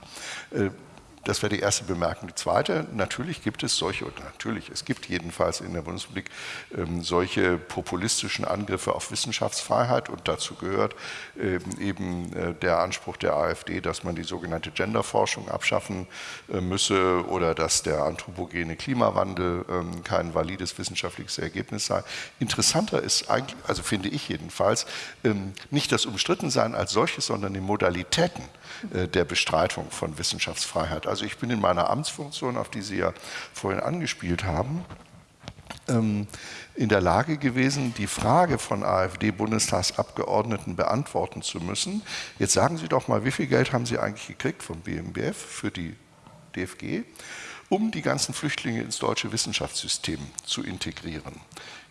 Äh, das wäre die erste Bemerkung. Die zweite, natürlich gibt es solche, oder natürlich, es gibt jedenfalls in der Bundesrepublik ähm, solche populistischen Angriffe auf Wissenschaftsfreiheit und dazu gehört ähm, eben äh, der Anspruch der AfD, dass man die sogenannte Genderforschung abschaffen äh, müsse oder dass der anthropogene Klimawandel ähm, kein valides wissenschaftliches Ergebnis sei. Interessanter ist eigentlich, also finde ich jedenfalls, ähm, nicht das Umstrittensein als solches, sondern die Modalitäten äh, der Bestreitung von Wissenschaftsfreiheit. Also also ich bin in meiner Amtsfunktion, auf die Sie ja vorhin angespielt haben, ähm, in der Lage gewesen, die Frage von AfD-Bundestagsabgeordneten beantworten zu müssen. Jetzt sagen Sie doch mal, wie viel Geld haben Sie eigentlich gekriegt vom BMBF für die DFG, um die ganzen Flüchtlinge ins deutsche Wissenschaftssystem zu integrieren?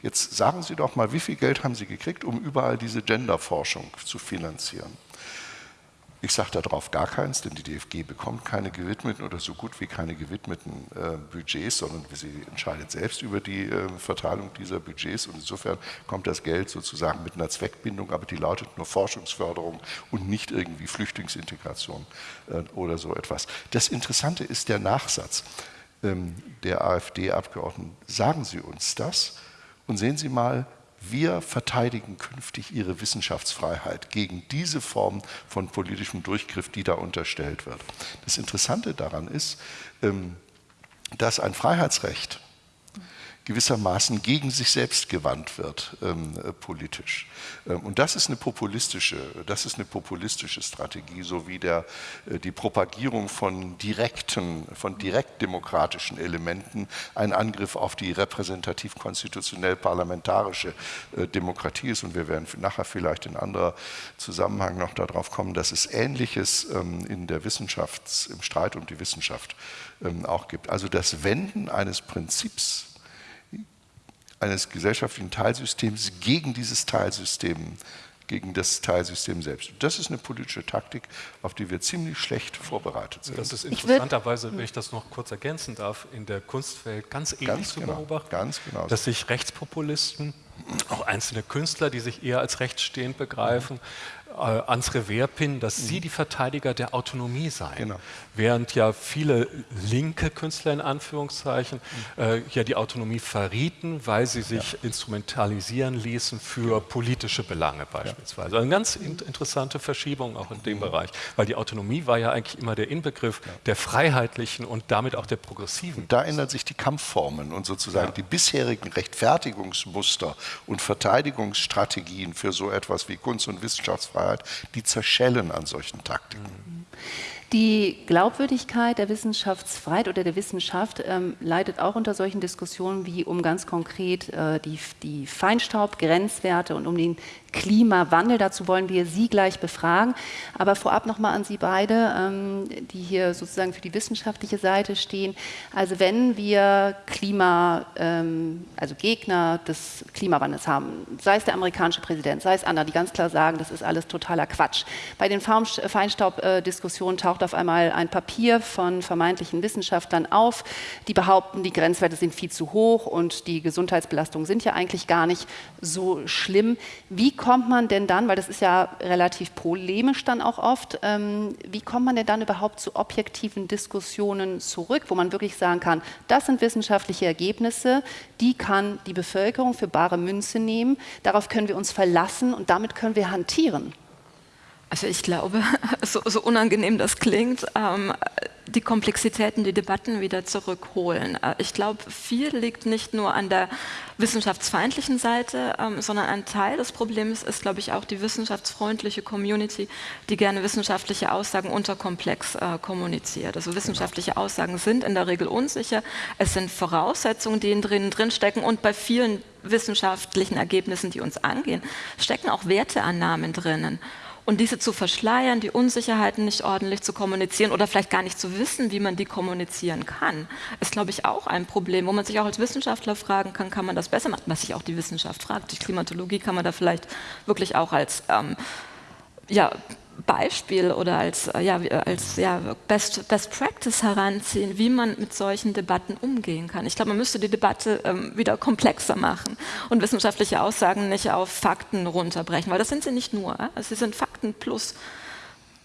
Jetzt sagen Sie doch mal, wie viel Geld haben Sie gekriegt, um überall diese Genderforschung zu finanzieren? Ich sage darauf gar keins, denn die DFG bekommt keine gewidmeten oder so gut wie keine gewidmeten äh, Budgets, sondern sie entscheidet selbst über die äh, Verteilung dieser Budgets und insofern kommt das Geld sozusagen mit einer Zweckbindung, aber die lautet nur Forschungsförderung und nicht irgendwie Flüchtlingsintegration äh, oder so etwas. Das Interessante ist der Nachsatz ähm, der AfD-Abgeordneten. Sagen Sie uns das und sehen Sie mal, wir verteidigen künftig ihre Wissenschaftsfreiheit gegen diese Form von politischem Durchgriff, die da unterstellt wird. Das Interessante daran ist, ähm, dass ein Freiheitsrecht gewissermaßen gegen sich selbst gewandt wird ähm, äh, politisch. Ähm, und das ist eine populistische, das ist eine populistische Strategie, so wie der, äh, die Propagierung von direkten, von direktdemokratischen Elementen ein Angriff auf die repräsentativ-konstitutionell-parlamentarische äh, Demokratie ist. Und wir werden nachher vielleicht in anderer Zusammenhang noch darauf kommen, dass es Ähnliches ähm, in der Wissenschaft, im Streit um die Wissenschaft ähm, auch gibt. Also das Wenden eines Prinzips eines gesellschaftlichen Teilsystems gegen dieses Teilsystem, gegen das Teilsystem selbst. Das ist eine politische Taktik, auf die wir ziemlich schlecht vorbereitet sind. Das ist interessanterweise, wenn ich das noch kurz ergänzen darf, in der Kunstwelt ganz ähnlich ganz zu genau, beobachten, ganz genau. dass sich Rechtspopulisten, auch einzelne Künstler, die sich eher als rechtsstehend begreifen, Genau. Während ja viele linke Künstler in Anführungszeichen äh, ja die Autonomie verrieten, weil sie sich instrumentalisieren ließen für politische Belange beispielsweise. Also eine ganz in interessante Verschiebung auch in dem Bereich, weil die Autonomie war ja eigentlich immer der Inbegriff der freiheitlichen und damit auch der progressiven. Da ändern sich die Kampfformen und sozusagen die bisherigen Rechtfertigungsmuster und Verteidigungsstrategien für so etwas wie Kunst- und Wissenschaftsfreiheit, die zerschellen an solchen Taktiken. Die Glaubwürdigkeit der Wissenschaftsfreiheit oder der Wissenschaft ähm, leidet auch unter solchen Diskussionen wie um ganz konkret äh, die, die Feinstaubgrenzwerte und um den Klimawandel. Dazu wollen wir Sie gleich befragen. Aber vorab noch mal an Sie beide, ähm, die hier sozusagen für die wissenschaftliche Seite stehen. Also wenn wir Klima, ähm, also Gegner des Klimawandels haben, sei es der amerikanische Präsident, sei es andere, die ganz klar sagen, das ist alles totaler Quatsch. Bei den Feinstaubdiskussionen taucht auf einmal ein Papier von vermeintlichen Wissenschaftlern auf, die behaupten, die Grenzwerte sind viel zu hoch und die Gesundheitsbelastungen sind ja eigentlich gar nicht so schlimm. Wie kommt man denn dann, weil das ist ja relativ polemisch dann auch oft, ähm, wie kommt man denn dann überhaupt zu objektiven Diskussionen zurück, wo man wirklich sagen kann, das sind wissenschaftliche Ergebnisse, die kann die Bevölkerung für bare Münze nehmen, darauf können wir uns verlassen und damit können wir hantieren. Also ich glaube, *laughs* so, so unangenehm das klingt, ähm, die Komplexitäten, die Debatten wieder zurückholen. Äh, ich glaube, viel liegt nicht nur an der wissenschaftsfeindlichen Seite, ähm, sondern ein Teil des Problems ist, glaube ich, auch die wissenschaftsfreundliche Community, die gerne wissenschaftliche Aussagen unterkomplex äh, kommuniziert. Also wissenschaftliche Aussagen sind in der Regel unsicher. Es sind Voraussetzungen, die in drin, drin stecken und bei vielen wissenschaftlichen Ergebnissen, die uns angehen, stecken auch Werteannahmen drinnen. Und diese zu verschleiern, die Unsicherheiten nicht ordentlich zu kommunizieren oder vielleicht gar nicht zu wissen, wie man die kommunizieren kann, ist, glaube ich, auch ein Problem, wo man sich auch als Wissenschaftler fragen kann, kann man das besser machen, was sich auch die Wissenschaft fragt. Die Klimatologie kann man da vielleicht wirklich auch als ähm, ja, Beispiel oder als, äh, ja, als ja, Best, Best Practice heranziehen, wie man mit solchen Debatten umgehen kann. Ich glaube, man müsste die Debatte ähm, wieder komplexer machen und wissenschaftliche Aussagen nicht auf Fakten runterbrechen, weil das sind sie nicht nur. Äh? Also sie sind Fakten plus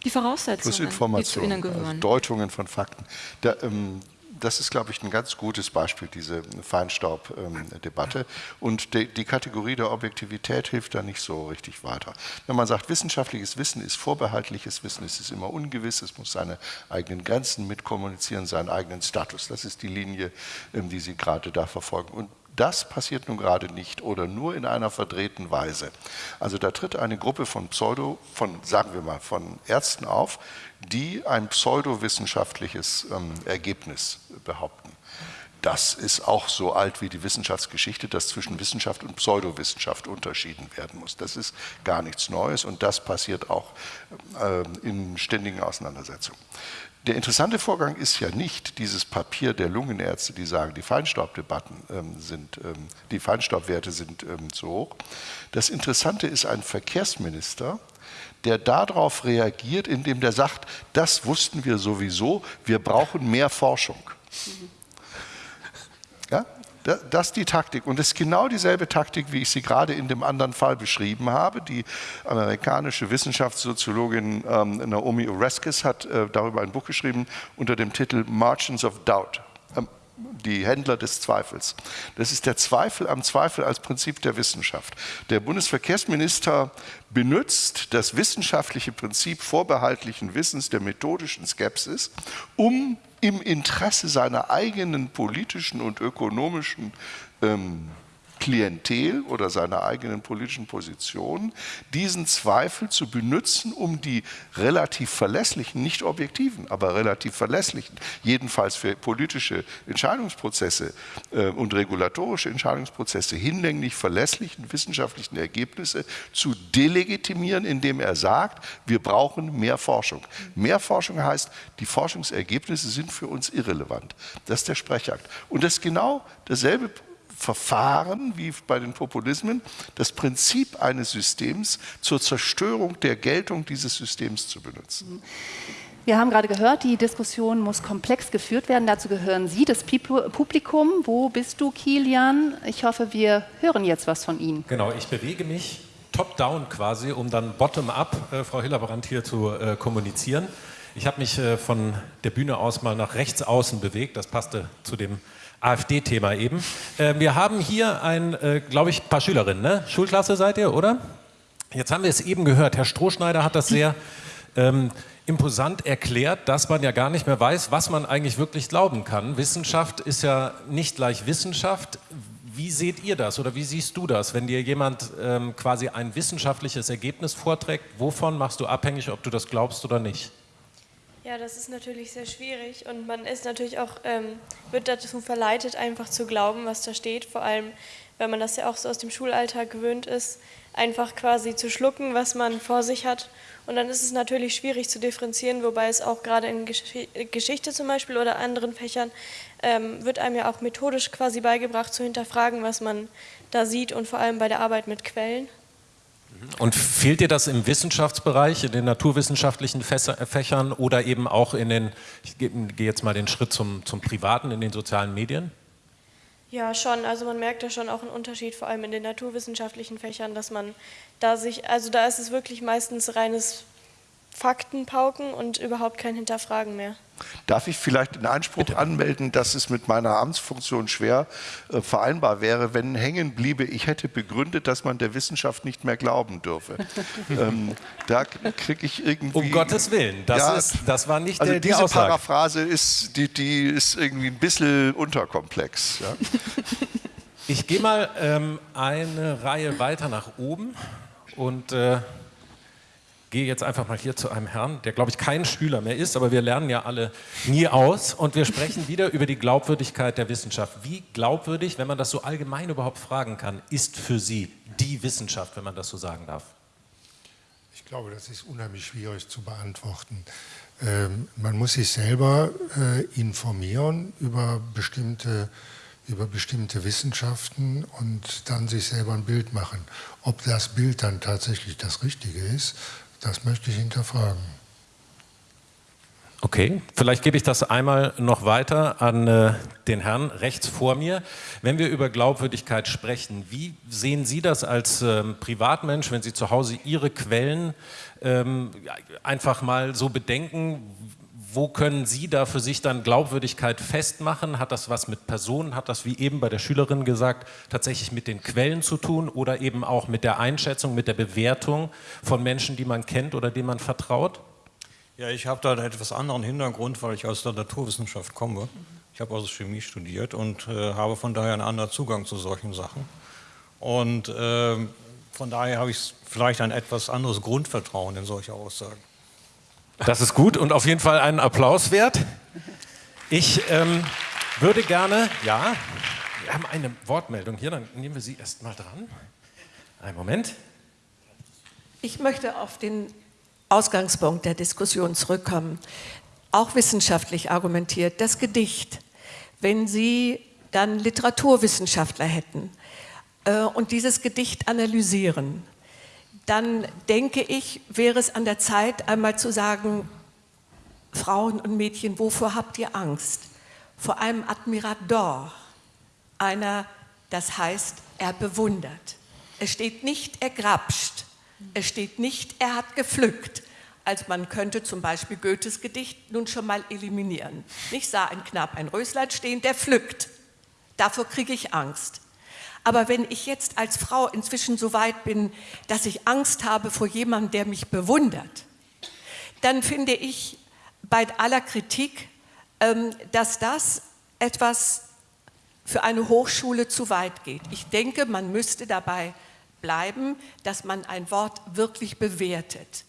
die Voraussetzungen, die zu ihnen gehören. Also Deutungen von Fakten. Der, ähm, das ist, glaube ich, ein ganz gutes Beispiel, diese Feinstaubdebatte. Und die, die, Kategorie der Objektivität hilft da nicht so richtig weiter. Wenn man sagt, wissenschaftliches Wissen ist vorbehaltliches Wissen, es ist immer ungewiss, es muss seine eigenen Grenzen mitkommunizieren, seinen eigenen Status. Das ist die Linie, ähm, die Sie gerade da verfolgen. Und das passiert nun gerade nicht oder nur in einer verdrehten Weise. Also da tritt eine Gruppe von Pseudo, von, sagen wir mal, von Ärzten auf, die ein pseudowissenschaftliches ähm, Ergebnis behaupten. Das ist auch so alt wie die Wissenschaftsgeschichte, dass zwischen Wissenschaft und Pseudowissenschaft unterschieden werden muss. Das ist gar nichts Neues und das passiert auch äh, in ständigen Auseinandersetzungen. Der interessante Vorgang ist ja nicht dieses Papier der Lungenärzte, die sagen, die Feinstaubdebatten ähm, sind, ähm, die Feinstaubwerte sind ähm, zu hoch. Das Interessante ist ein Verkehrsminister, der darauf reagiert, indem der sagt, das wussten wir sowieso, wir brauchen mehr Forschung. Ja? Das ist die Taktik. Und es ist genau dieselbe Taktik, wie ich sie gerade in dem anderen Fall beschrieben habe. Die amerikanische Wissenschaftssoziologin ähm, Naomi Oreskes hat äh, darüber ein Buch geschrieben unter dem Titel Margins of Doubt die Händler des Zweifels. Das ist der Zweifel am Zweifel als Prinzip der Wissenschaft. Der Bundesverkehrsminister benutzt das wissenschaftliche Prinzip vorbehaltlichen Wissens der methodischen Skepsis, um im Interesse seiner eigenen politischen und ökonomischen ähm, Klientel oder seiner eigenen politischen Position, diesen Zweifel zu benutzen, um die relativ verlässlichen, nicht objektiven, aber relativ verlässlichen, jedenfalls für politische Entscheidungsprozesse äh, und regulatorische Entscheidungsprozesse hinlänglich verlässlichen wissenschaftlichen Ergebnisse zu delegitimieren, indem er sagt, wir brauchen mehr Forschung. Mehr Forschung heißt, die Forschungsergebnisse sind für uns irrelevant. Das ist der Sprechakt. Und das ist genau dasselbe Verfahren wie bei den Populismen, das Prinzip eines Systems zur Zerstörung der Geltung dieses Systems zu benutzen. Wir haben gerade gehört, die Diskussion muss komplex geführt werden. Dazu gehören Sie, das Publikum. Wo bist du, Kilian? Ich hoffe, wir hören jetzt was von Ihnen. Genau, ich bewege mich top-down quasi, um dann bottom-up, äh, Frau Hillerbrand, hier zu äh, kommunizieren. Ich habe mich äh, von der Bühne aus mal nach rechts außen bewegt, das passte zu dem AfD-Thema eben. Äh, wir haben hier ein, äh, glaube ich, paar Schülerinnen, ne? Schulklasse seid ihr, oder? Jetzt haben wir es eben gehört, Herr Strohschneider hat das sehr ähm, imposant erklärt, dass man ja gar nicht mehr weiß, was man eigentlich wirklich glauben kann. Wissenschaft ist ja nicht gleich Wissenschaft. Wie seht ihr das oder wie siehst du das, wenn dir jemand ähm, quasi ein wissenschaftliches Ergebnis vorträgt? Wovon machst du abhängig, ob du das glaubst oder nicht? Ja, das ist natürlich sehr schwierig und man ist natürlich auch, ähm, wird dazu verleitet, einfach zu glauben, was da steht. Vor allem, wenn man das ja auch so aus dem Schulalltag gewöhnt ist, einfach quasi zu schlucken, was man vor sich hat. Und dann ist es natürlich schwierig zu differenzieren, wobei es auch gerade in Geschichte zum Beispiel oder anderen Fächern ähm, wird einem ja auch methodisch quasi beigebracht zu hinterfragen, was man da sieht und vor allem bei der Arbeit mit Quellen. Und fehlt dir das im Wissenschaftsbereich, in den naturwissenschaftlichen Fächern oder eben auch in den, ich gehe jetzt mal den Schritt zum, zum Privaten, in den sozialen Medien? Ja, schon. Also man merkt da schon auch einen Unterschied, vor allem in den naturwissenschaftlichen Fächern, dass man da sich, also da ist es wirklich meistens reines Faktenpauken und überhaupt kein Hinterfragen mehr. Darf ich vielleicht den Einspruch Bitte. anmelden, dass es mit meiner Amtsfunktion schwer äh, vereinbar wäre, wenn hängen bliebe, ich hätte begründet, dass man der Wissenschaft nicht mehr glauben dürfe. *laughs* ähm, da kriege ich irgendwie... Um Gottes Willen, das, ja, ist, das war nicht also der, die diese Aussage. Paraphrase ist, die, die ist irgendwie ein bisschen unterkomplex. Ja? Ich gehe mal ähm, eine Reihe weiter nach oben und... Äh, gehe jetzt einfach mal hier zu einem Herrn, der glaube ich kein Schüler mehr ist, aber wir lernen ja alle nie aus und wir sprechen wieder über die Glaubwürdigkeit der Wissenschaft. Wie glaubwürdig, wenn man das so allgemein überhaupt fragen kann, ist für Sie die Wissenschaft, wenn man das so sagen darf? Ich glaube, das ist unheimlich schwierig zu beantworten. Ähm, man muss sich selber äh, informieren über bestimmte über bestimmte Wissenschaften und dann sich selber ein Bild machen. Ob das Bild dann tatsächlich das Richtige ist, das möchte ich hinterfragen. Okay, vielleicht gebe ich das einmal noch weiter an äh, den Herrn rechts vor mir. Wenn wir über Glaubwürdigkeit sprechen, wie sehen Sie das als ähm, Privatmensch, wenn Sie zu Hause Ihre Quellen ähm, einfach mal so bedenken? Wo können Sie da für sich dann Glaubwürdigkeit festmachen? Hat das was mit Personen, hat das wie eben bei der Schülerin gesagt, tatsächlich mit den Quellen zu tun oder eben auch mit der Einschätzung, mit der Bewertung von Menschen, die man kennt oder denen man vertraut? Ja, ich habe da einen etwas anderen Hintergrund, weil ich aus der Naturwissenschaft komme. Ich habe also Chemie studiert und äh, habe von daher einen anderen Zugang zu solchen Sachen. Und äh, von daher habe ich vielleicht ein etwas anderes Grundvertrauen in solche Aussagen. Das ist gut und auf jeden Fall einen Applaus wert. Ich ähm, würde gerne, ja, wir haben eine Wortmeldung hier, dann nehmen wir sie erst mal dran. Einen Moment. Ich möchte auf den Ausgangspunkt der Diskussion zurückkommen. Auch wissenschaftlich argumentiert, das Gedicht, wenn Sie dann Literaturwissenschaftler hätten äh, und dieses Gedicht analysieren, dann denke ich, wäre es an der Zeit, einmal zu sagen, Frauen und Mädchen, wovor habt ihr Angst? Vor einem Admirador, einer, das heißt, er bewundert. Es steht nicht, er grapscht. Es steht nicht, er hat gepflückt. Als man könnte zum Beispiel Goethes Gedicht nun schon mal eliminieren. Ich sah ein Knapp ein Röslein stehen, der pflückt. Davor kriege ich Angst. Aber wenn ich jetzt als Frau inzwischen so weit bin, dass ich Angst habe vor jemandem, der mich bewundert, dann finde ich bei aller Kritik, ähm, dass das etwas für eine Hochschule zu weit geht. Ich denke, man müsste dabei bleiben, dass man ein Wort wirklich bewertet.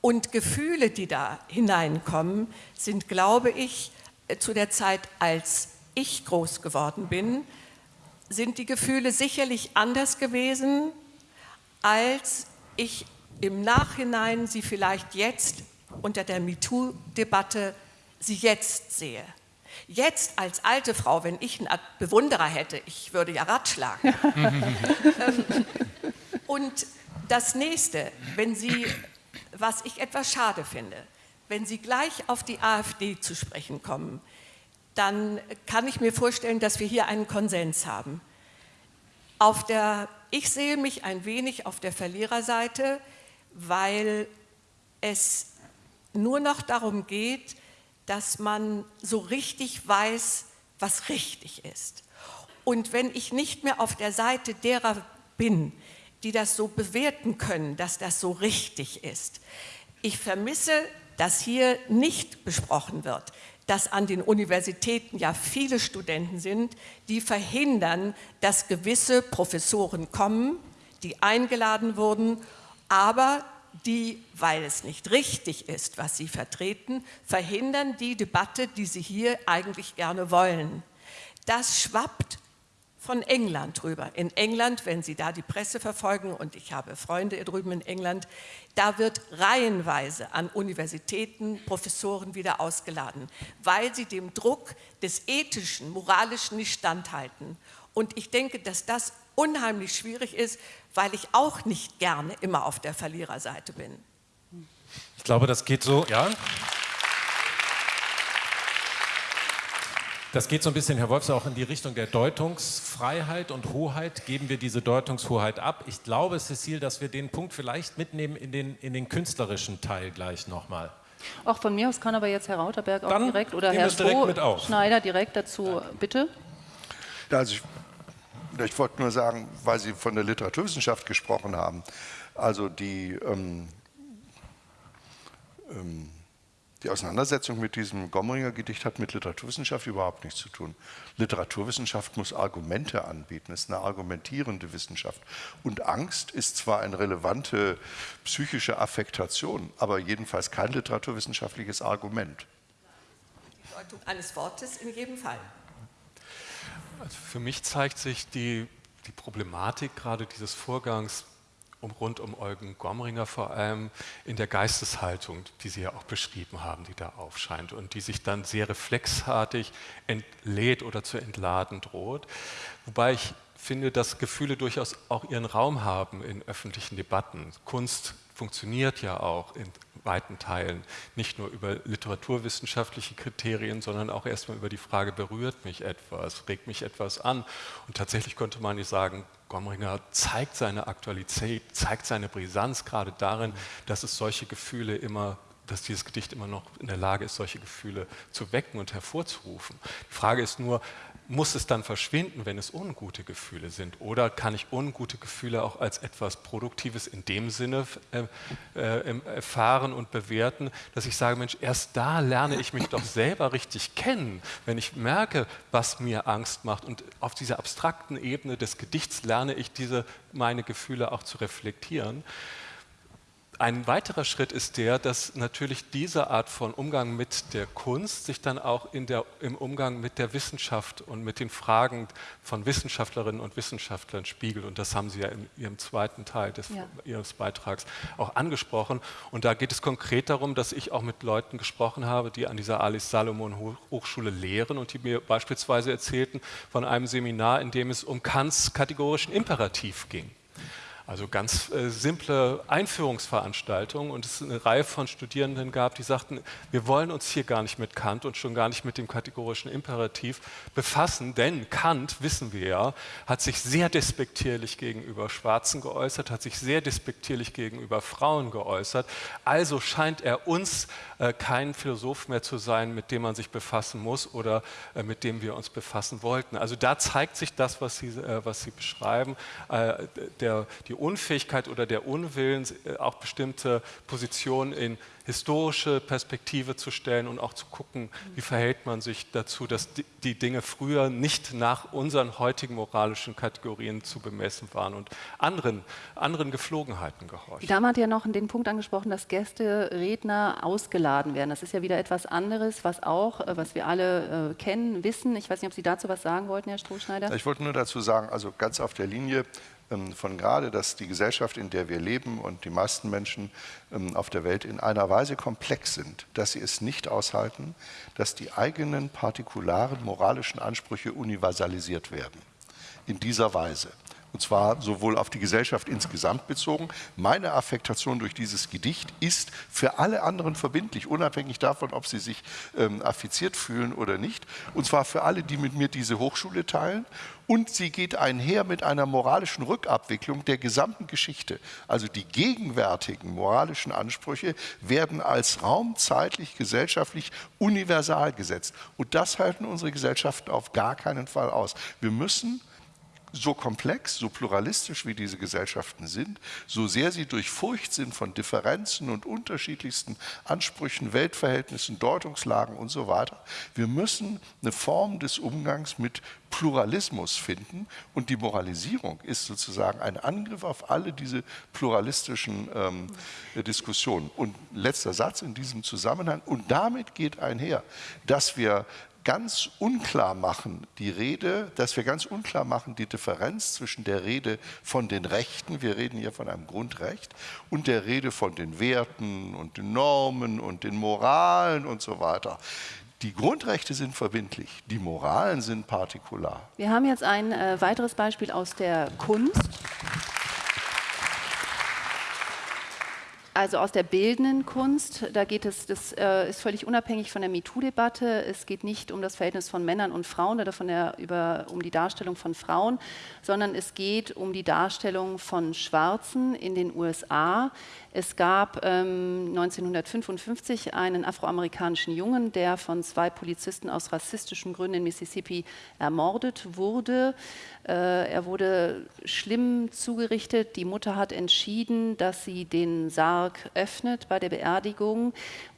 Und Gefühle, die da hineinkommen, sind, glaube ich, zu der Zeit, als ich groß geworden bin, sind die Gefühle sicherlich anders gewesen, als ich im Nachhinein sie vielleicht jetzt unter der MeToo-Debatte sie jetzt sehe. Jetzt als alte Frau, wenn ich einen Bewunderer hätte, ich würde ja ratschlagen. *laughs* Ähm, und das nächste, wenn Sie, was ich etwas schade finde, wenn Sie gleich auf die AfD zu sprechen kommen, dann kann ich mir vorstellen, dass wir hier einen Konsens haben. Der ich sehe mich ein wenig auf der Verliererseite, weil es nur noch darum geht, dass man so richtig weiß, was richtig ist. Und wenn ich nicht mehr auf der Seite derer bin, die das so bewerten können, dass das so richtig ist, ich vermisse, dass hier nicht besprochen wird, dass an den Universitäten ja viele Studenten sind, die verhindern, dass gewisse Professoren kommen, die eingeladen wurden, aber die, weil es nicht richtig ist, was sie vertreten, verhindern die Debatte, die sie hier eigentlich gerne wollen. Das schwappt von England drüber. In England, wenn Sie da die Presse verfolgen, und ich habe Freunde drüben in England, da wird reihenweise an Universitäten Professoren wieder ausgeladen, weil sie dem Druck des ethischen, moralischen nicht standhalten. Und ich denke, dass das unheimlich schwierig ist, weil ich auch nicht gerne immer auf der Verliererseite bin. Ich glaube, das geht so, ja. Das geht so ein bisschen, Herr Wolfs, auch in die Richtung der Deutungsfreiheit und Hoheit. Geben wir diese Deutungshoheit ab? Ich glaube, Cecile, dass wir den Punkt vielleicht mitnehmen in den, in den künstlerischen Teil gleich nochmal. Auch von mir aus kann aber jetzt Herr Rauterberg auch Dann direkt oder Herr es direkt mit auf. Schneider direkt dazu, bitte. Ja, also ich, ich wollte nur sagen, weil Sie von der Literaturwissenschaft gesprochen haben, also die, ähm, ähm, die Auseinandersetzung mit diesem Gomringer Gedicht hat mit Literaturwissenschaft überhaupt nichts zu tun. Literaturwissenschaft muss Argumente anbieten, ist eine argumentierende Wissenschaft. Und Angst ist zwar eine relevante psychische Affektation, aber jedenfalls kein literaturwissenschaftliches Argument. Die Deutung eines Wortes in jedem Fall. Also für mich zeigt sich die, die Problematik gerade dieses Vorgangs um, rund um Eugen Gomringer vor allem in der Geisteshaltung, die Sie ja auch beschrieben haben, die da aufscheint und die sich dann sehr reflexartig entlädt oder zu entladen droht. Wobei ich finde, dass Gefühle durchaus auch ihren Raum haben in öffentlichen Debatten. Kunst funktioniert ja auch in weiten Teilen nicht nur über literaturwissenschaftliche Kriterien, sondern auch erstmal über die Frage, berührt mich etwas, regt mich etwas an. Und tatsächlich könnte man nicht sagen, Gomringer zeigt seine Aktualität, zeigt seine Brisanz gerade darin, dass es solche Gefühle immer dass dieses Gedicht immer noch in der Lage ist, solche Gefühle zu wecken und hervorzurufen. Die Frage ist nur, muss es dann verschwinden, wenn es ungute Gefühle sind? Oder kann ich ungute Gefühle auch als etwas Produktives in dem Sinne äh, äh, erfahren und bewerten, dass ich sage, Mensch, erst da lerne ich mich doch selber richtig kennen, wenn ich merke, was mir Angst macht. Und auf dieser abstrakten Ebene des Gedichts lerne ich diese, meine Gefühle auch zu reflektieren. Ein weiterer Schritt ist der, dass natürlich diese Art von Umgang mit der Kunst sich dann auch in der, im Umgang mit der Wissenschaft und mit den Fragen von Wissenschaftlerinnen und Wissenschaftlern spiegelt. Und das haben Sie ja in Ihrem zweiten Teil des, ja. Ihres Beitrags auch angesprochen. Und da geht es konkret darum, dass ich auch mit Leuten gesprochen habe, die an dieser Alice Salomon Hochschule lehren und die mir beispielsweise erzählten von einem Seminar, in dem es um Kants kategorischen Imperativ ging. Also ganz äh, simple Einführungsveranstaltungen und es eine Reihe von Studierenden gab, die sagten, wir wollen uns hier gar nicht mit Kant und schon gar nicht mit dem kategorischen Imperativ befassen, denn Kant, wissen wir ja, hat sich sehr despektierlich gegenüber Schwarzen geäußert, hat sich sehr despektierlich gegenüber Frauen geäußert. Also scheint er uns äh, kein Philosoph mehr zu sein, mit dem man sich befassen muss oder äh, mit dem wir uns befassen wollten. Also da zeigt sich das, was Sie, äh, was Sie beschreiben, äh, der, die die Unfähigkeit oder der Unwillen, äh, auch bestimmte Positionen in historische Perspektive zu stellen und auch zu gucken, wie verhält man sich dazu, dass die Dinge früher nicht nach unseren heutigen moralischen Kategorien zu bemessen waren und anderen, anderen Geflogenheiten gehorchen. Die Dame hat ja noch den Punkt angesprochen, dass Gäste, Redner ausgeladen werden. Das ist ja wieder etwas anderes, was auch, äh, was wir alle äh, kennen, wissen. Ich weiß nicht, ob Sie dazu was sagen wollten, Herr Strohschneider. Ich wollte nur dazu sagen, also ganz auf der Linie von gerade, dass die Gesellschaft, in der wir leben und die meisten Menschen ähm, auf der Welt in einer Weise komplex sind, dass sie es nicht aushalten, dass die eigenen partikularen moralischen Ansprüche universalisiert werden. In dieser Weise. Und zwar sowohl auf die Gesellschaft insgesamt bezogen. Meine Affektation durch dieses Gedicht ist für alle anderen verbindlich, unabhängig davon, ob sie sich ähm, affiziert fühlen oder nicht. Und zwar für alle, die mit mir diese Hochschule teilen und sie geht einher mit einer moralischen Rückabwicklung der gesamten Geschichte. Also die gegenwärtigen moralischen Ansprüche werden als raumzeitlich, gesellschaftlich universal gesetzt. Und das halten unsere Gesellschaften auf gar keinen Fall aus. Wir müssen so komplex, so pluralistisch wie diese Gesellschaften sind, so sehr sie durchfurcht sind von Differenzen und unterschiedlichsten Ansprüchen, Weltverhältnissen, Deutungslagen und so weiter. Wir müssen eine Form des Umgangs mit Pluralismus finden und die Moralisierung ist sozusagen ein Angriff auf alle diese pluralistischen ähm, Diskussionen. Und letzter Satz in diesem Zusammenhang, und damit geht einher, dass wir ganz unklar machen, die Rede, dass wir ganz unklar machen, die Differenz zwischen der Rede von den Rechten, wir reden hier von einem Grundrecht, und der Rede von den Werten und den Normen und den Moralen und so weiter. Die Grundrechte sind verbindlich, die Moralen sind partikular. Wir haben jetzt ein äh, weiteres Beispiel aus der Kunst. Also aus der bildenden Kunst, da geht es, das äh, ist völlig unabhängig von der MeToo-Debatte. Es geht nicht um das Verhältnis von Männern und Frauen oder von der, über, um die Darstellung von Frauen, sondern es geht um die Darstellung von Schwarzen in den USA. Es gab ähm, 1955 einen afroamerikanischen Jungen, der von zwei Polizisten aus rassistischen Gründen in Mississippi ermordet wurde. Äh, er wurde schlimm zugerichtet. Die Mutter hat entschieden, dass sie den Sarg öffnet bei der Beerdigung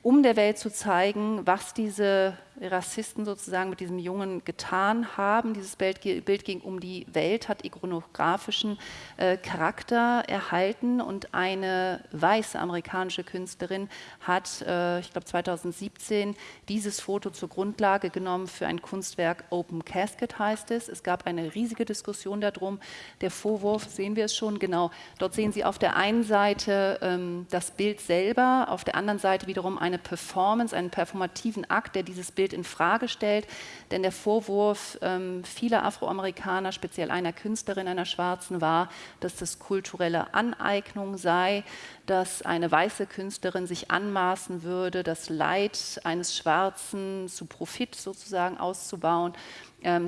um der Welt zu zeigen, was diese Rassisten sozusagen mit diesem Jungen getan haben. Dieses Bild, Bild ging um die Welt, hat ikonografischen äh, Charakter erhalten und eine weiße amerikanische Künstlerin hat, äh, ich glaube 2017, dieses Foto zur Grundlage genommen für ein Kunstwerk Open Casket heißt es. Es gab eine riesige Diskussion darum. Der Vorwurf, sehen wir es schon genau, dort sehen Sie auf der einen Seite ähm, das Bild selber, auf der anderen Seite wiederum eine eine Performance, einen performativen Akt, der dieses Bild in Frage stellt. Denn der Vorwurf ähm, vieler Afroamerikaner, speziell einer Künstlerin, einer Schwarzen, war, dass das kulturelle Aneignung sei, dass eine weiße Künstlerin sich anmaßen würde, das Leid eines Schwarzen zu Profit sozusagen auszubauen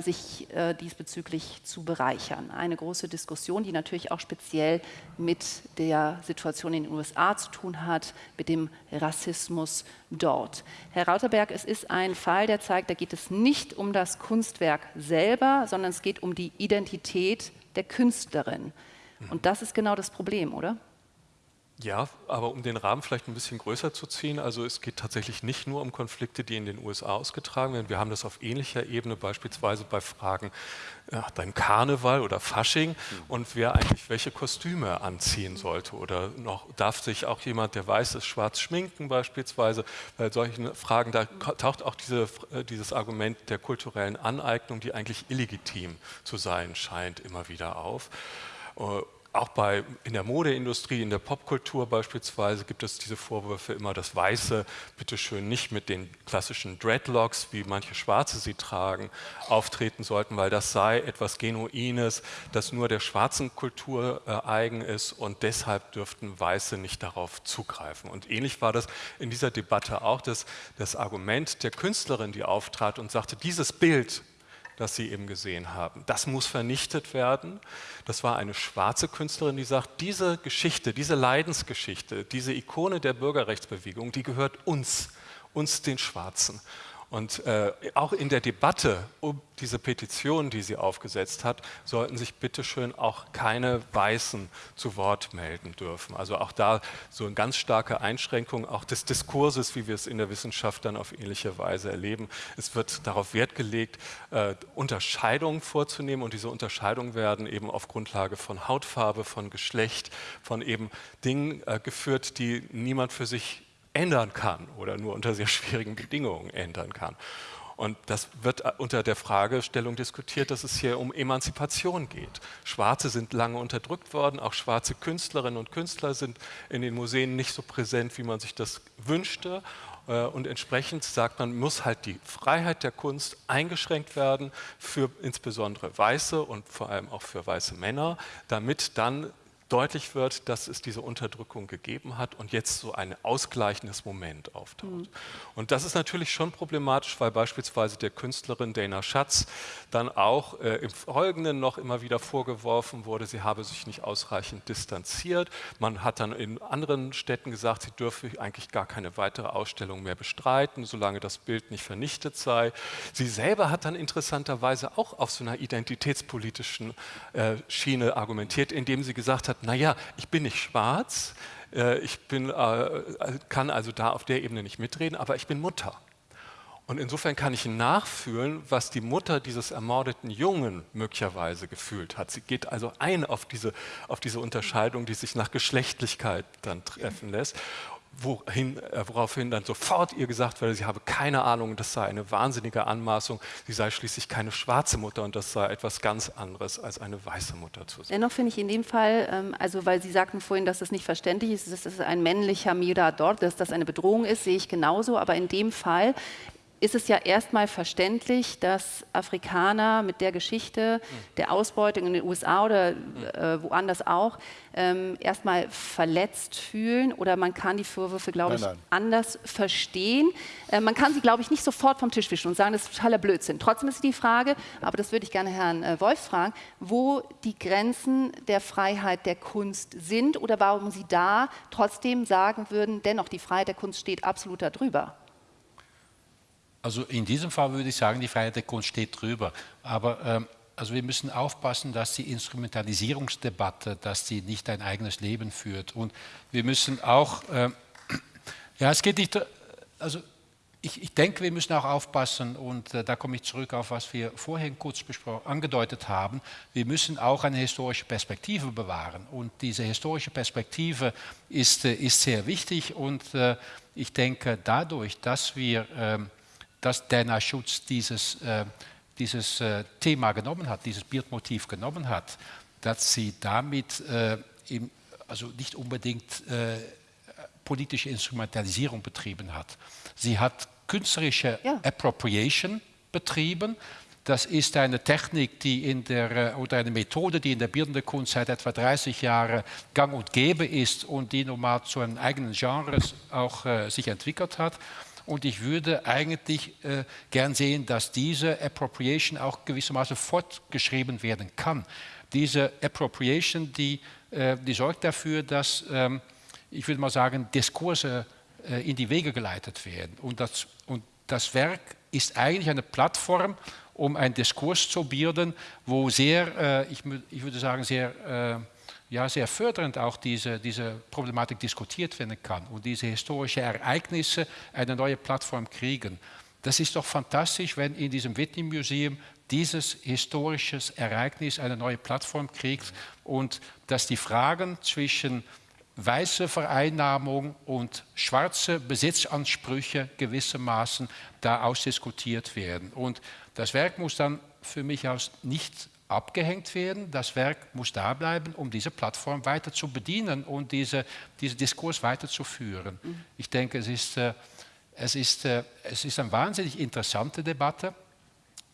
sich äh, diesbezüglich zu bereichern. Eine große Diskussion, die natürlich auch speziell mit der Situation in den USA zu tun hat, mit dem Rassismus dort. Herr Rauterberg, es ist ein Fall, der zeigt, da geht es nicht um das Kunstwerk selber, sondern es geht um die Identität der Künstlerin. Und das ist genau das Problem, oder? Ja, aber um den Rahmen vielleicht ein bisschen größer zu ziehen, also es geht tatsächlich nicht nur um Konflikte, die in den USA ausgetragen werden. Wir haben das auf ähnlicher Ebene beispielsweise bei Fragen ja, beim Karneval oder Fasching und wer eigentlich welche Kostüme anziehen sollte. Oder noch darf sich auch jemand, der weiß ist, schwarz schminken beispielsweise. Bei solchen Fragen, da taucht auch diese, äh, dieses Argument der kulturellen Aneignung, die eigentlich illegitim zu sein scheint, immer wieder auf. Auch bei, in der Modeindustrie, in der Popkultur beispielsweise gibt es diese Vorwürfe immer, dass Weiße bitteschön nicht mit den klassischen Dreadlocks, wie manche Schwarze sie tragen, auftreten sollten, weil das sei etwas Genuines, das nur der schwarzen Kultur äh, eigen ist und deshalb dürften Weiße nicht darauf zugreifen. Und ähnlich war das in dieser Debatte auch, dass das Argument der Künstlerin, die auftrat und sagte, dieses Bild das Sie eben gesehen haben. Das muss vernichtet werden. Das war eine schwarze Künstlerin, die sagt, diese Geschichte, diese Leidensgeschichte, diese Ikone der Bürgerrechtsbewegung, die gehört uns, uns den Schwarzen. Und äh, auch in der Debatte um diese Petition, die sie aufgesetzt hat, sollten sich bitteschön auch keine Weißen zu Wort melden dürfen. Also auch da so eine ganz starke Einschränkung auch des Diskurses, wie wir es in der Wissenschaft dann auf ähnliche Weise erleben. Es wird darauf Wert gelegt, äh, Unterscheidungen vorzunehmen und diese Unterscheidungen werden eben auf Grundlage von Hautfarbe, von Geschlecht, von eben Dingen äh, geführt, die niemand für sich ändern kann oder nur unter sehr schwierigen Bedingungen ändern kann. Und das wird unter der Fragestellung diskutiert, dass es hier um Emanzipation geht. Schwarze sind lange unterdrückt worden, auch schwarze Künstlerinnen und Künstler sind in den Museen nicht so präsent, wie man sich das wünschte. Äh, und entsprechend sagt man, muss halt die Freiheit der Kunst eingeschränkt werden für insbesondere Weiße und vor allem auch für weiße Männer, damit dann deutlich wird, dass es diese Unterdrückung gegeben hat und jetzt so ein ausgleichendes Moment auftaucht. Mhm. Und das ist natürlich schon problematisch, weil beispielsweise der Künstlerin Dana Schatz dann auch äh, im Folgenden noch immer wieder vorgeworfen wurde, sie habe sich nicht ausreichend distanziert. Man hat dann in anderen Städten gesagt, sie dürfe eigentlich gar keine weitere Ausstellung mehr bestreiten, solange das Bild nicht vernichtet sei. Sie selber hat dann interessanterweise auch auf so einer identitätspolitischen äh, Schiene argumentiert, indem sie gesagt hat, naja, ich bin nicht schwarz, äh, ich bin, äh, kann also da auf der Ebene nicht mitreden, aber ich bin Mutter. Und insofern kann ich nachfühlen, was die Mutter dieses ermordeten Jungen möglicherweise gefühlt hat. Sie geht also ein auf diese, auf diese Unterscheidung, die sich nach Geschlechtlichkeit dann treffen lässt wohin, äh, woraufhin dann sofort ihr gesagt wurde, sie habe keine Ahnung, das sei eine wahnsinnige Anmaßung, sie sei schließlich keine schwarze Mutter und das sei etwas ganz anderes als eine weiße Mutter zu sein. Dennoch finde ich in dem Fall, ähm, also weil Sie sagten vorhin, dass das nicht verständlich ist, dass das ein männlicher Mirador, dass das eine Bedrohung ist, sehe ich genauso, aber in dem Fall ist es ja erstmal verständlich, dass Afrikaner mit der Geschichte der Ausbeutung in den USA oder äh, woanders auch ähm, erstmal verletzt fühlen oder man kann die Vorwürfe, glaube ich, nein, nein. anders verstehen. Äh, man kann sie, glaube ich, nicht sofort vom Tisch wischen und sagen, das ist totaler Blödsinn. Trotzdem ist die Frage, aber das würde ich gerne Herrn äh, Wolf fragen, wo die Grenzen der Freiheit der Kunst sind oder warum Sie da trotzdem sagen würden, dennoch die Freiheit der Kunst steht absolut darüber. Also in diesem Fall würde ich sagen, die Freiheit der Kunst steht drüber. Aber ähm, also wir müssen aufpassen, dass die Instrumentalisierungsdebatte, dass die nicht ein eigenes Leben führt. Und wir müssen auch, äh, *clears throat* ja, es geht nicht, also ich, ich, denke, wir müssen auch aufpassen, und äh, da komme ich zurück auf, was wir vorhin kurz angedeutet haben, wir müssen auch eine historische Perspektive bewahren. Und diese historische Perspektive ist, äh, ist sehr wichtig und äh, ich denke, dadurch, dass wir ähm, dass Dana Schutz dieses, äh, dieses äh, Thema genommen hat, dieses Bildmotiv genommen hat, dass sie damit äh, im, also nicht unbedingt äh, politische Instrumentalisierung betrieben hat. Sie hat künstlerische ja. Appropriation betrieben. Das ist eine Technik, die in der, äh, oder eine Methode, die in der bildenden Kunst seit etwa 30 Jahren gang und gäbe ist und die nun mal zu einem eigenen Genre auch äh, sich entwickelt hat. Und ich würde eigentlich äh, gern sehen, dass diese Appropriation auch gewissermaßen fortgeschrieben werden kann. Diese Appropriation, die, äh, die sorgt dafür, dass, ähm, ich würde mal sagen, Diskurse äh, in die Wege geleitet werden. Und das, und das Werk ist eigentlich eine Plattform, um einen Diskurs zu bilden, wo sehr, äh, ich, ich, würde sagen, sehr äh, ja, sehr fördernd auch diese, diese Problematik diskutiert werden kann und diese historischen Ereignisse eine neue Plattform kriegen. Das ist doch fantastisch, wenn in diesem Whitney Museum dieses historische Ereignis eine neue Plattform kriegt und dass die Fragen zwischen weiße Vereinnahmung und schwarze Besitzansprüche gewissermaßen da ausdiskutiert werden. Und das Werk muss dann für mich aus nicht abgehängt werden. Das Werk muss da bleiben, um diese Plattform weiter zu bedienen und diese, diesen Diskurs weiterzuführen. Mhm. Ich denke, es ist, äh, es, ist, äh, es ist eine wahnsinnig interessante Debatte,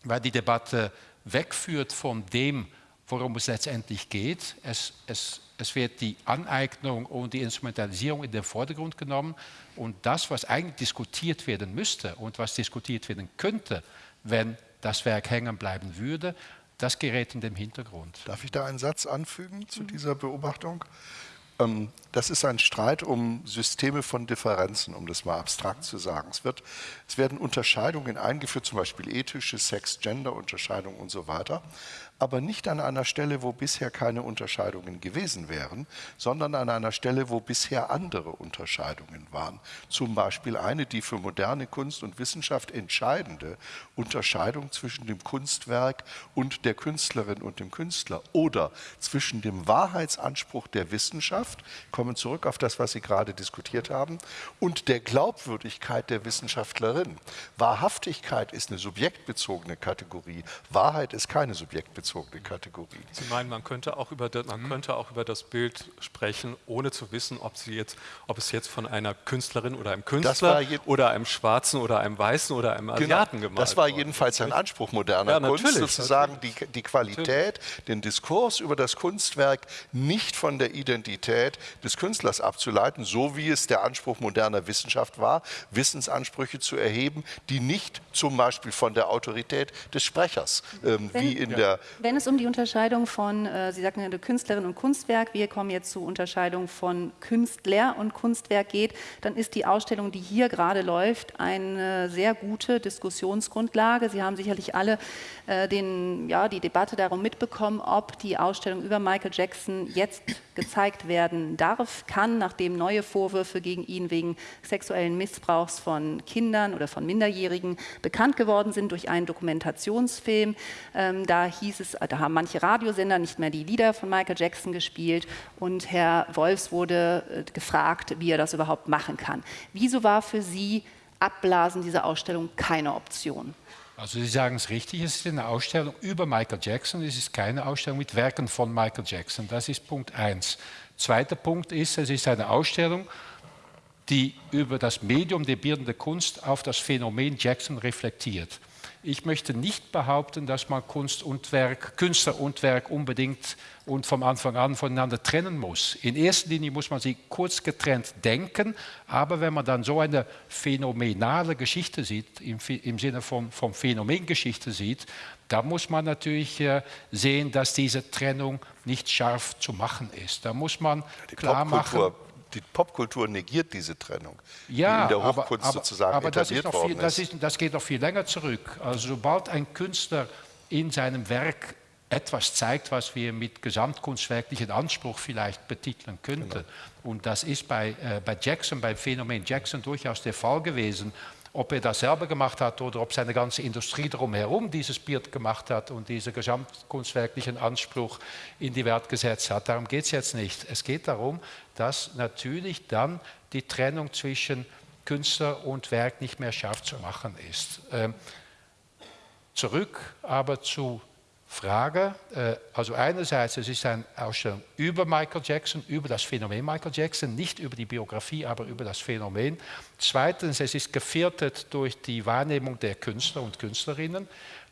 weil die Debatte wegführt von dem, worum es letztendlich geht. Es, es, es wird die Aneignung und die Instrumentalisierung in den Vordergrund genommen und das, was eigentlich diskutiert werden müsste und was diskutiert werden könnte, wenn das Werk hängen bleiben würde, das gerät in den Hintergrund. Darf ich da einen Satz anfügen zu mhm. dieser Beobachtung? Ähm, das ist ein Streit um Systeme von Differenzen, um das mal abstrakt zu sagen. Es, wird, es werden Unterscheidungen eingeführt, zum Beispiel ethische, Sex-Gender-Unterscheidungen und so weiter aber nicht an einer Stelle, wo bisher keine Unterscheidungen gewesen wären, sondern an einer Stelle, wo bisher andere Unterscheidungen waren. Zum Beispiel eine, die für moderne Kunst und Wissenschaft entscheidende Unterscheidung zwischen dem Kunstwerk und der Künstlerin und dem Künstler oder zwischen dem Wahrheitsanspruch der Wissenschaft, kommen zurück auf das, was Sie gerade diskutiert haben, und der Glaubwürdigkeit der Wissenschaftlerin. Wahrhaftigkeit ist eine subjektbezogene Kategorie, Wahrheit ist keine subjektbezogene Kategorie. Sie meinen, man könnte auch über das, man mhm. könnte auch über das Bild sprechen, ohne zu wissen, ob, sie jetzt, ob es jetzt von einer Künstlerin oder einem Künstler oder einem Schwarzen oder einem Weißen oder einem genau, Asiaten genau, gemalt Das war jedenfalls ein Anspruch moderner ja, Kunst, sozusagen die, die Qualität, den Diskurs über das Kunstwerk nicht von der Identität des Künstlers abzuleiten, so wie es der Anspruch moderner Wissenschaft war, Wissensansprüche zu erheben, die nicht zum Beispiel von der Autorität des Sprechers, ähm, wenn, wie in ja. der... Wenn es um die Unterscheidung von, äh, Sie sagten ja, Künstlerin und Kunstwerk, wir kommen jetzt zur Unterscheidung von Künstler und Kunstwerk geht, dann ist die Ausstellung, die hier gerade läuft, eine sehr gute Diskussionsgrundlage. Sie haben sicherlich alle äh, den, ja, die Debatte darum mitbekommen, ob die Ausstellung über Michael Jackson jetzt gezeigt werden darf, kann, nachdem neue Vorwürfe gegen ihn wegen sexuellen Missbrauchs von Kindern oder von Minderjährigen bekannt geworden sind durch einen Dokumentationsfilm. Ähm, da hieß es, da haben manche Radiosender nicht mehr die Lieder von Michael Jackson gespielt und Herr Wolfs wurde äh, gefragt, wie er das überhaupt machen kann. Wieso war für Sie Abblasen dieser Ausstellung keine Option? Also Sie sagen es richtig, es ist eine Ausstellung über Michael Jackson, es ist keine Ausstellung mit Werken von Michael Jackson. Das ist Punkt 1. Zweiter Punkt ist, es ist eine Ausstellung, die über das Medium der bildenden Kunst auf das Phänomen Jackson reflektiert. Ich möchte nicht behaupten, dass man Kunst und Werk, Künstler und Werk unbedingt und vom Anfang an voneinander trennen muss. In erster Linie muss man sie kurz getrennt denken, aber wenn man dann so eine phänomenale Geschichte sieht, im, im Sinne von, von Phänomengeschichte sieht, da muss man natürlich äh, sehen, dass diese Trennung nicht scharf zu machen ist. Da muss man klar machen die Popkultur negiert diese Trennung, ja, die in der Hochkunst aber, aber, sozusagen aber etabliert das worden viel, das ist. Das geht noch viel länger zurück. Also sobald ein Künstler in seinem Werk etwas zeigt, was wir mit gesamtkunstwerklichen Anspruch vielleicht betiteln könnten. Genau. Und das ist bei, äh, bei Jackson, beim Phänomen Jackson durchaus der Fall gewesen ob er das selber gemacht hat oder ob seine ganze Industrie drumherum dieses Bild gemacht hat und diesen gesamtkunstwerklichen Anspruch in die Welt gesetzt hat. Darum geht es jetzt nicht. Es geht darum, dass natürlich dann die Trennung zwischen Künstler und Werk nicht mehr scharf zu machen ist. Ähm, zurück aber zu Frage. Äh, also einerseits, es ist eine Ausstellung über Michael Jackson, über das Phänomen Michael Jackson, nicht über die Biografie, aber über das Phänomen. Zweitens, es ist gefährdet durch die Wahrnehmung der Künstler und Künstlerinnen.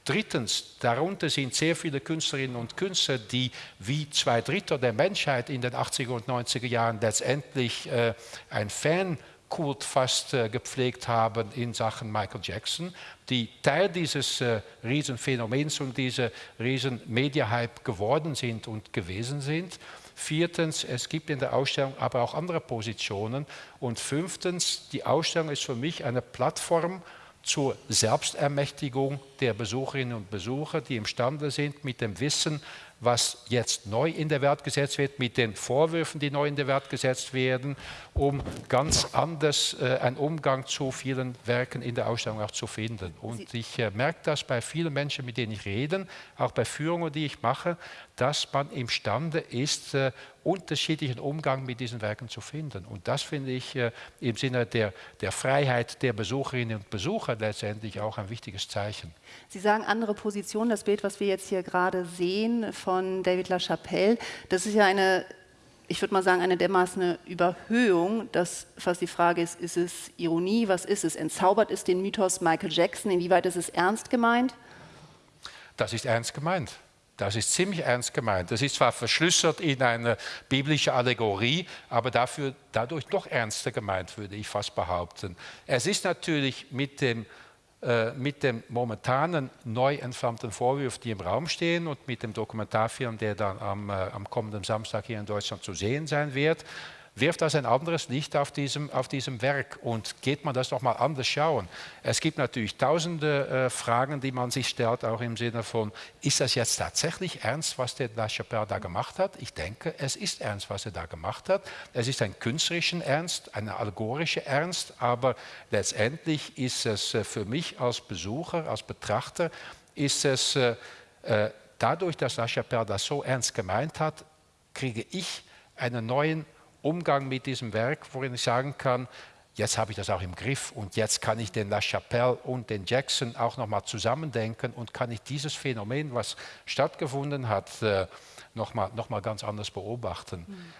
Drittens, darunter sind sehr viele Künstlerinnen und Künstler, die wie zwei Drittel der Menschheit in den 80er und 90er Jahren letztendlich äh, ein Fan Kult fast äh, gepflegt haben in Sachen Michael Jackson, die Teil dieses äh, Riesenphänomens und dieser Riesen-Media-Hype geworden sind und gewesen sind. Viertens, es gibt in der Ausstellung aber auch andere Positionen. Und fünftens, die Ausstellung ist für mich eine Plattform zur Selbstermächtigung der Besucherinnen und Besucher, die imstande sind, mit dem Wissen, was jetzt neu in der Welt gesetzt wird, mit den Vorwürfen, die neu in der Welt gesetzt werden, um ganz anders äh, einen Umgang zu vielen Werken in der Ausstellung auch zu finden. Und ich äh, merke das bei vielen Menschen, mit denen ich rede, auch bei Führungen, die ich mache, dass man imstande ist, äh, unterschiedlichen Umgang mit diesen Werken zu finden. Und das finde ich äh, im Sinne der, der Freiheit der Besucherinnen und Besucher letztendlich auch ein wichtiges Zeichen. Sie sagen andere Positionen. Das Bild, was wir jetzt hier gerade sehen von David LaChapelle, das ist ja eine ich würde mal sagen, eine dermaßen Überhöhung, dass fast die Frage ist, ist es Ironie, was ist es? Entzaubert ist den Mythos Michael Jackson, inwieweit ist es ernst gemeint? Das ist ernst gemeint. Das ist ziemlich ernst gemeint. Das ist zwar verschlüsselt in eine biblische Allegorie, aber dafür, dadurch doch ernster gemeint, würde ich fast behaupten. Es ist natürlich mit dem, äh, mit dem momentanen neu entflammten Vorwurf, die im Raum stehen und mit dem Dokumentarfilm, der dann am, äh, am kommenden Samstag hier in Deutschland zu sehen sein wird, wirft das ein anderes Licht auf diesem, auf diesem Werk und geht man das noch mal anders schauen. Es gibt natürlich tausende äh, Fragen, die man sich stellt, auch im Sinne von, ist das jetzt tatsächlich ernst, was der La Chapelle da gemacht hat? Ich denke, es ist ernst, was er da gemacht hat. Es ist ein künstlerischen Ernst, ein allegorischer Ernst, aber letztendlich ist es äh, für mich als Besucher, als Betrachter, ist es äh, äh dadurch, dass La Chapelle das so ernst gemeint hat, kriege ich einen neuen Umgang mit diesem Werk, worin ich sagen kann, jetzt habe ich das auch im Griff und jetzt kann ich den La Chapelle und den Jackson auch nochmal zusammendenken und kann ich dieses Phänomen, was stattgefunden hat, äh, nochmal noch mal ganz anders beobachten. Mhm.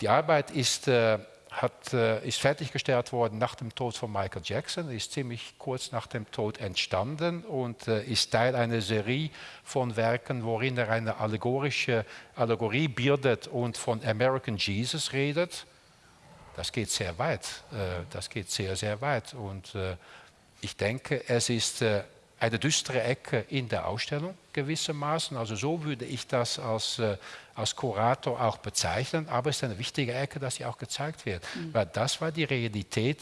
Die Arbeit ist, äh, hat, äh, ist fertiggestellt worden nach dem Tod von Michael Jackson, ist ziemlich kurz nach dem Tod entstanden und äh, ist Teil einer Serie von Werken, worin er eine allegorische Allegorie bildet und von American Jesus redet das geht sehr weit. Äh, das geht sehr, sehr weit. Und äh, ich denke, es ist äh, eine düstere Ecke in der Ausstellung gewissermaßen. Also so würde ich das als, als Kurator auch bezeichnen. Aber es ist eine wichtige Ecke, dass sie auch gezeigt wird. Mhm. Weil das war die Realität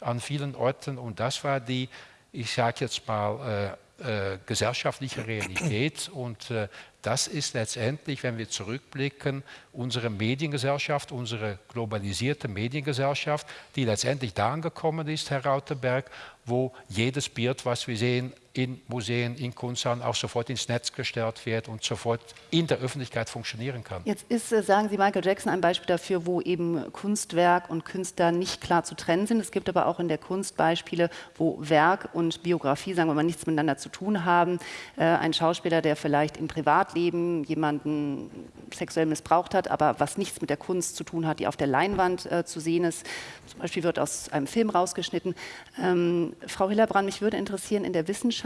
an vielen Orten und das war die, ich sage jetzt mal, äh, gesellschaftliche Realität. Und äh, das ist letztendlich, wenn wir zurückblicken, unsere Mediengesellschaft, unsere globalisierte Mediengesellschaft, die letztendlich da angekommen ist, Herr Rauterberg, wo jedes Bild, was wir sehen, in Museen, in Kunsthallen auch sofort ins Netz gestellt wird und sofort in der Öffentlichkeit funktionieren kann. Jetzt ist, äh, sagen Sie, Michael Jackson ein Beispiel dafür, wo eben Kunstwerk und Künstler nicht klar zu trennen sind. Es gibt aber auch in der Kunst Beispiele, wo Werk und Biografie, sagen wir mal, nichts miteinander zu tun haben. Äh, ein Schauspieler, der vielleicht im Privatleben jemanden sexuell missbraucht hat, aber was nichts mit der Kunst zu tun hat, die auf der Leinwand äh, zu sehen ist. Zum Beispiel wird aus einem Film rausgeschnitten. Ähm, Frau Hillerbrand, mich würde interessieren, in der Wissenschaft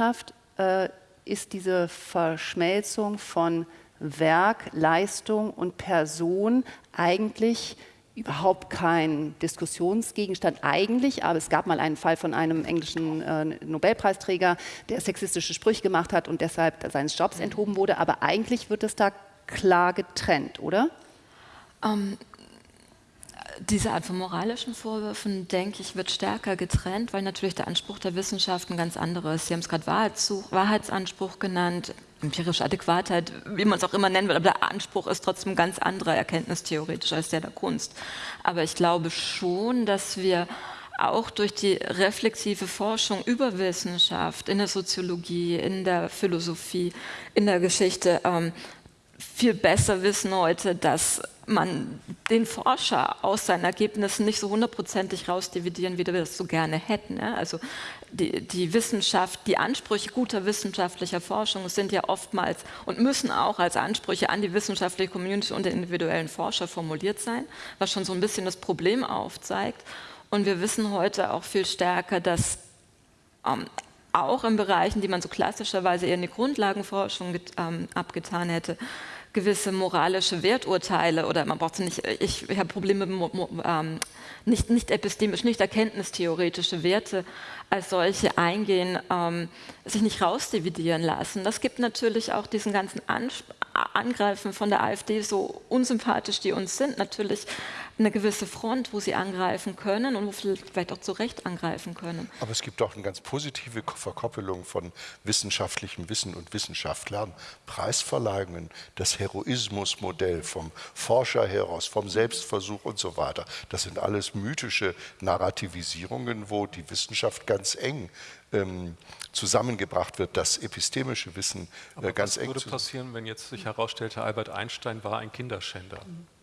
äh, ist diese Verschmelzung von Werk, Leistung und Person eigentlich überhaupt kein Diskussionsgegenstand eigentlich, aber es gab mal einen Fall von einem englischen äh, Nobelpreisträger, der sexistische Sprüche gemacht hat und deshalb seines Jobs enthoben wurde, aber eigentlich wird es da klar getrennt, oder? Ähm, diese Art von moralischen Vorwürfen, denke ich, wird stärker getrennt, weil natürlich der Anspruch der Wissenschaft ein ganz anderer ist. Sie haben es gerade Wahrheitsanspruch genannt, empirische Adäquatheit, wie man es auch immer nennen will, aber der Anspruch ist trotzdem ein ganz anderer erkenntnistheoretisch als der der Kunst. Aber ich glaube schon, dass wir auch durch die reflexive Forschung über Wissenschaft in der Soziologie, in der Philosophie, in der Geschichte ähm, viel besser wissen heute, dass man den Forscher aus seinen Ergebnissen nicht so hundertprozentig rausdividieren, wie wir das so gerne hätten. Also die, die, Wissenschaft, die Ansprüche guter wissenschaftlicher Forschung sind ja oftmals und müssen auch als Ansprüche an die wissenschaftliche Community und den individuellen Forscher formuliert sein, was schon so ein bisschen das Problem aufzeigt. Und wir wissen heute auch viel stärker, dass ähm, auch in Bereichen, die man so klassischerweise eher in die Grundlagenforschung ähm, abgetan hätte, gewisse moralische Werturteile oder man braucht sie nicht, ich, ich habe Probleme ähm, nicht, nicht epistemisch, nicht erkenntnistheoretische Werte als solche eingehen, ähm, sich nicht rausdividieren lassen. Das gibt natürlich auch diesen ganzen Angreifen von der AfD, so unsympathisch die uns sind, natürlich eine gewisse Front, wo sie angreifen können und wo vielleicht auch zu Recht angreifen können. Aber es gibt auch eine ganz positive Verkoppelung von wissenschaftlichem Wissen und Wissenschaftlern, Preisverleihungen, das Heroismusmodell vom Forscher heraus, vom Selbstversuch und so weiter. Das sind alles mythische Narrativisierungen, wo die Wissenschaft ganz eng ähm, zusammengebracht wird, das epistemische Wissen äh, ganz eng. Was würde passieren, wenn jetzt sich herausstellte, Albert Einstein war ein Kinderschänder? Mhm.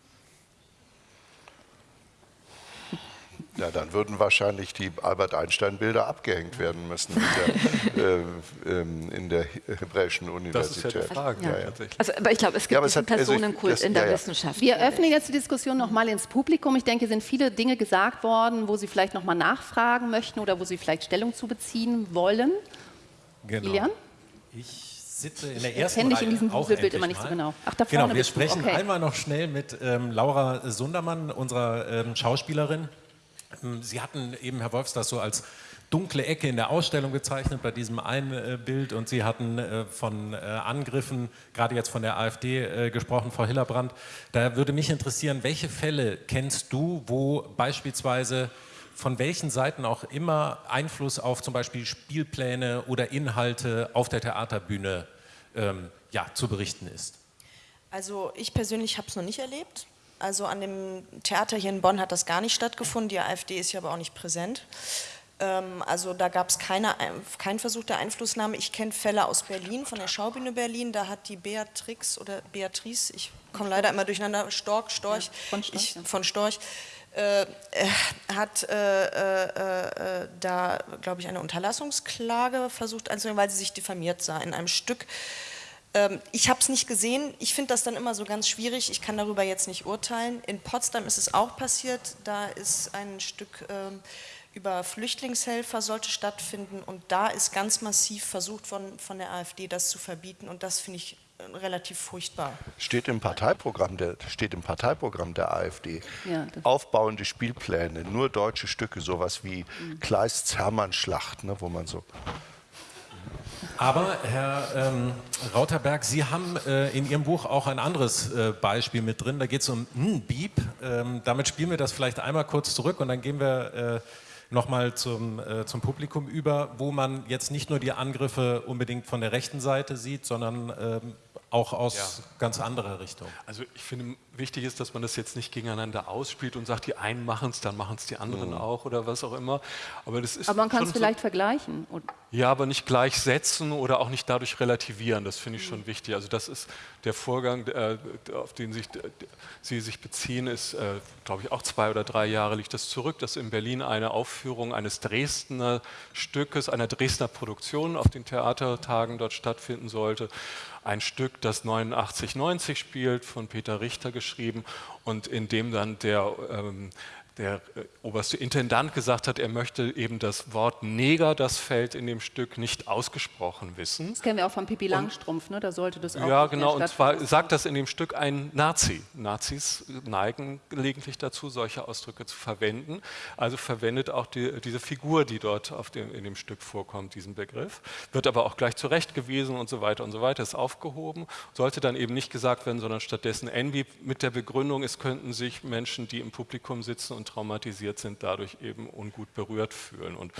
Ja, dann würden wahrscheinlich die Albert Einstein-Bilder abgehängt werden müssen in der, *laughs* äh, ähm, in der hebräischen Universität. Das ist ja die Frage. Ja. Ja, also, aber ich glaube, es gibt ja, einen Personenkult also ich, das, in der Wissenschaft. Wir öffnen jetzt die Diskussion noch mal ins Publikum. Ich denke, es sind viele Dinge gesagt worden, wo Sie vielleicht noch mal nachfragen möchten oder wo Sie vielleicht Stellung zu beziehen wollen. Genau. Ilian? Ich sitze in der ersten Kenne ich in diesem Bild immer nicht so genau. Ach, da vorne genau, wir sprechen okay. einmal noch schnell mit ähm, Laura Sundermann, unserer ähm, Schauspielerin. Ähm, Sie hatten eben, Herr Wolfs, das so als dunkle Ecke in der Ausstellung gezeichnet bei diesem einen äh, Bild und Sie hatten äh, von äh, Angriffen, gerade jetzt von der AfD gesprochen, Frau Hillerbrand. Da würde mich interessieren, welche Fälle kennst du, wo beispielsweise von welchen Seiten auch immer Einfluss auf zum Beispiel Spielpläne oder Inhalte auf der Theaterbühne ähm, ja, zu berichten ist? Also ich persönlich habe es noch nicht erlebt. Also an dem Theater hier in Bonn hat das gar nicht stattgefunden. Die AfD ist ja aber auch nicht präsent. Ähm, also da gab es keine, keinen Versuch der Einflussnahme. Ich kenne Fälle aus Berlin, von der Schaubühne Berlin. Da hat die Beatrix oder Beatrice, ich komme leider immer durcheinander, Storch, Storch, ja, von Storch, ich, ja. von Storch äh, hat äh, äh, äh da, glaube ich, eine Unterlassungsklage versucht einzubringen, weil sie sich diffamiert sah in einem Stück. Ähm, ich habe es nicht gesehen. Ich finde das dann immer so ganz schwierig. Ich kann darüber jetzt nicht urteilen. In Potsdam ist es auch passiert. Da ist ein Stück ähm, über Flüchtlingshelfer sollte stattfinden und da ist ganz massiv versucht worden, von der AfD das zu verbieten und das finde ich äh, relativ furchtbar. Steht im Parteiprogramm der, steht im Parteiprogramm der AfD. Ja, Aufbauende Spielpläne, nur deutsche Stücke, sowas wie mhm. Kleists Hermannschlacht, ne, wo man so aber Herr ähm, Rauterberg, Sie haben äh, in Ihrem Buch auch ein anderes äh, Beispiel mit drin. Da geht es um hm, Beep. Ähm, damit spielen wir das vielleicht einmal kurz zurück und dann gehen wir äh, nochmal zum, äh, zum Publikum über, wo man jetzt nicht nur die Angriffe unbedingt von der rechten Seite sieht, sondern ähm, auch aus ja. ganz anderer Richtung. Also ich finde, wichtig ist, dass man das jetzt nicht gegeneinander ausspielt und sagt, die einen machen es, dann machen es die anderen mhm. auch oder was auch immer. Aber, das ist aber man kann es vielleicht so, vergleichen. Ja, aber nicht gleichsetzen oder auch nicht dadurch relativieren. Das finde ich schon wichtig. Also das ist der Vorgang, äh, auf den sich, Sie sich beziehen, ist, äh, glaube ich, auch zwei oder drei Jahre liegt das zurück, dass in Berlin eine Aufführung eines Dresdner Stückes, einer Dresdner Produktion auf den Theatertagen dort stattfinden sollte. Ein Stück, das 89-90 spielt, von Peter Richter geschrieben und in dem dann der ähm, der äh, oberste Intendant gesagt hat, er möchte eben das Wort Neger, das fällt in dem Stück, nicht ausgesprochen wissen. Das kennen wir auch von Pippi Langstrumpf, ne? da sollte das auch Ja, genau, und zwar sagt das in dem Stück ein Nazi. Nazis neigen gelegentlich dazu, solche Ausdrücke zu verwenden. Also verwendet auch die, diese Figur, die dort dem, in dem Stück vorkommt, diesen Begriff. Wird aber auch gleich zurechtgewiesen und so weiter und so weiter, ist aufgehoben. Sollte dann eben nicht gesagt werden, sondern stattdessen Envy mit der Begründung, es könnten sich Menschen, die im Publikum sitzen und und traumatisiert sind, dadurch eben ungut berührt fühlen. Und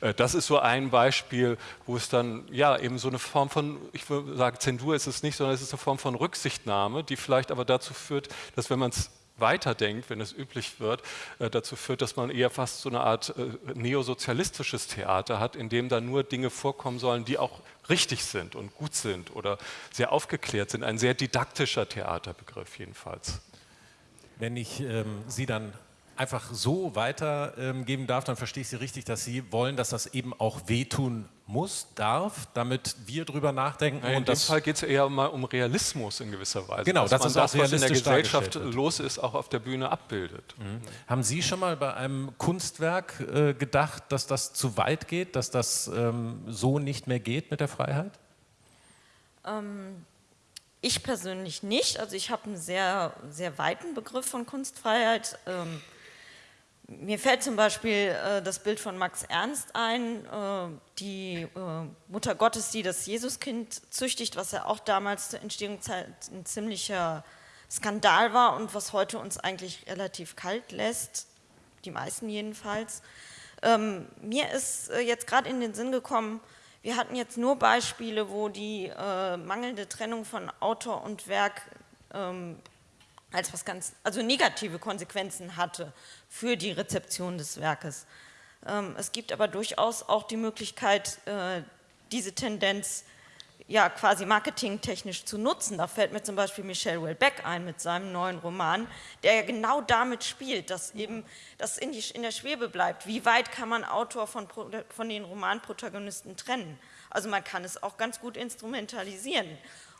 äh, das ist so ein Beispiel, wo es dann ja eben so eine Form von, ich würde sagen, Zensur ist es nicht, sondern es ist eine Form von Rücksichtnahme, die vielleicht aber dazu führt, dass wenn man es weiterdenkt, wenn es üblich wird, äh, dazu führt, dass man eher fast so eine Art äh, neosozialistisches Theater hat, in dem dann nur Dinge vorkommen sollen, die auch richtig sind und gut sind oder sehr aufgeklärt sind. Ein sehr didaktischer Theaterbegriff jedenfalls. Wenn ich ähm, Sie dann einfach so weitergeben darf, dann verstehe ich Sie richtig, dass Sie wollen, dass das eben auch wehtun muss, darf, damit wir drüber nachdenken. Ja, in dem Fall geht es eher mal um Realismus in gewisser Weise. Genau, dass das man ist das, was in der Gesellschaft los ist, auch auf der Bühne abbildet. Mhm. Haben Sie schon mal bei einem Kunstwerk äh, gedacht, dass das zu weit geht, dass das ähm, so nicht mehr geht mit der Freiheit? Ähm, ich persönlich nicht. Also ich habe einen sehr, sehr weiten Begriff von Kunstfreiheit. Ähm, mir fällt zum Beispiel äh, das Bild von Max Ernst ein, äh, die äh, Mutter Gottes, die das Jesuskind züchtigt, was ja auch damals zur Entstehungszeit ein ziemlicher Skandal war und was heute uns eigentlich relativ kalt lässt, die meisten jedenfalls. Ähm, mir ist äh, jetzt gerade in den Sinn gekommen, wir hatten jetzt nur Beispiele, wo die äh, mangelnde Trennung von Autor und Werk ähm, als was ganz, also negative Konsequenzen hatte für die Rezeption des Werkes. Ähm, es gibt aber durchaus auch die Möglichkeit, äh, diese Tendenz ja quasi marketingtechnisch zu nutzen. Da fällt mir zum Beispiel Michel Houellebecq ein mit seinem neuen Roman, der ja genau damit spielt, dass eben das in, die, in der Schwebe bleibt. Wie weit kann man Autor von, von den Romanprotagonisten trennen? Also man kann es auch ganz gut instrumentalisieren.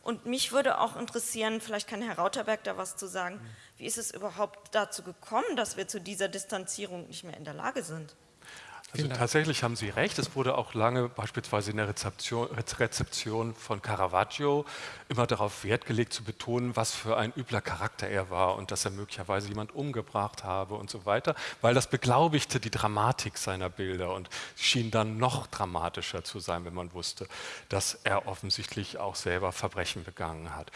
Und mich würde auch interessieren, vielleicht kann Herr Rauterberg da was zu sagen, wie ist es überhaupt dazu gekommen, dass wir zu dieser Distanzierung nicht mehr in der Lage sind? Also tatsächlich haben Sie recht. Es wurde auch lange beispielsweise in der Rezeption, Rezeption, von Caravaggio immer darauf Wert gelegt zu betonen, was für ein übler Charakter er war und dass er möglicherweise jemand umgebracht habe und so weiter, weil das beglaubigte die Dramatik seiner Bilder und schien dann noch dramatischer zu sein, wenn man wusste, dass er offensichtlich auch selber Verbrechen begangen hat.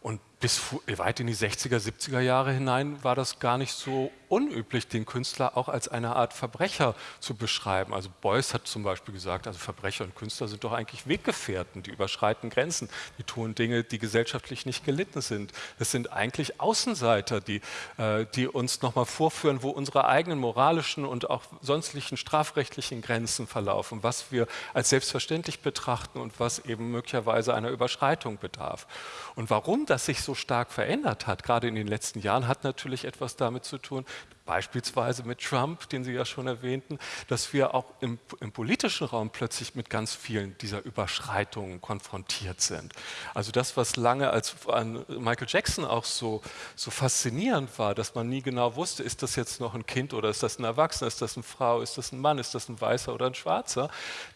Und bis weit in die 60er, 70er Jahre hinein war das gar nicht so unüblich, den Künstler auch als eine Art Verbrecher zu beschreiben. Also Beuys hat zum Beispiel gesagt, also Verbrecher und Künstler sind doch eigentlich Weggefährten, die überschreiten Grenzen, die tun Dinge, die gesellschaftlich nicht gelitten sind. Es sind eigentlich Außenseiter, die, äh, die uns nochmal vorführen, wo unsere eigenen moralischen und auch sonstlichen strafrechtlichen Grenzen verlaufen, was wir als selbstverständlich betrachten und was eben möglicherweise einer Überschreitung bedarf. Und warum das sich so stark verändert hat, gerade in den letzten Jahren, hat natürlich etwas damit zu tun, beispielsweise mit Trump, den Sie ja schon erwähnten, dass wir auch im, im, politischen Raum plötzlich mit ganz vielen dieser Überschreitungen konfrontiert sind. Also das, was lange als an Michael Jackson auch so, so faszinierend war, dass man nie genau wusste, ist das jetzt noch ein Kind oder ist das ein Erwachsener, ist das eine Frau, ist das ein Mann, ist das ein Weißer oder ein Schwarzer,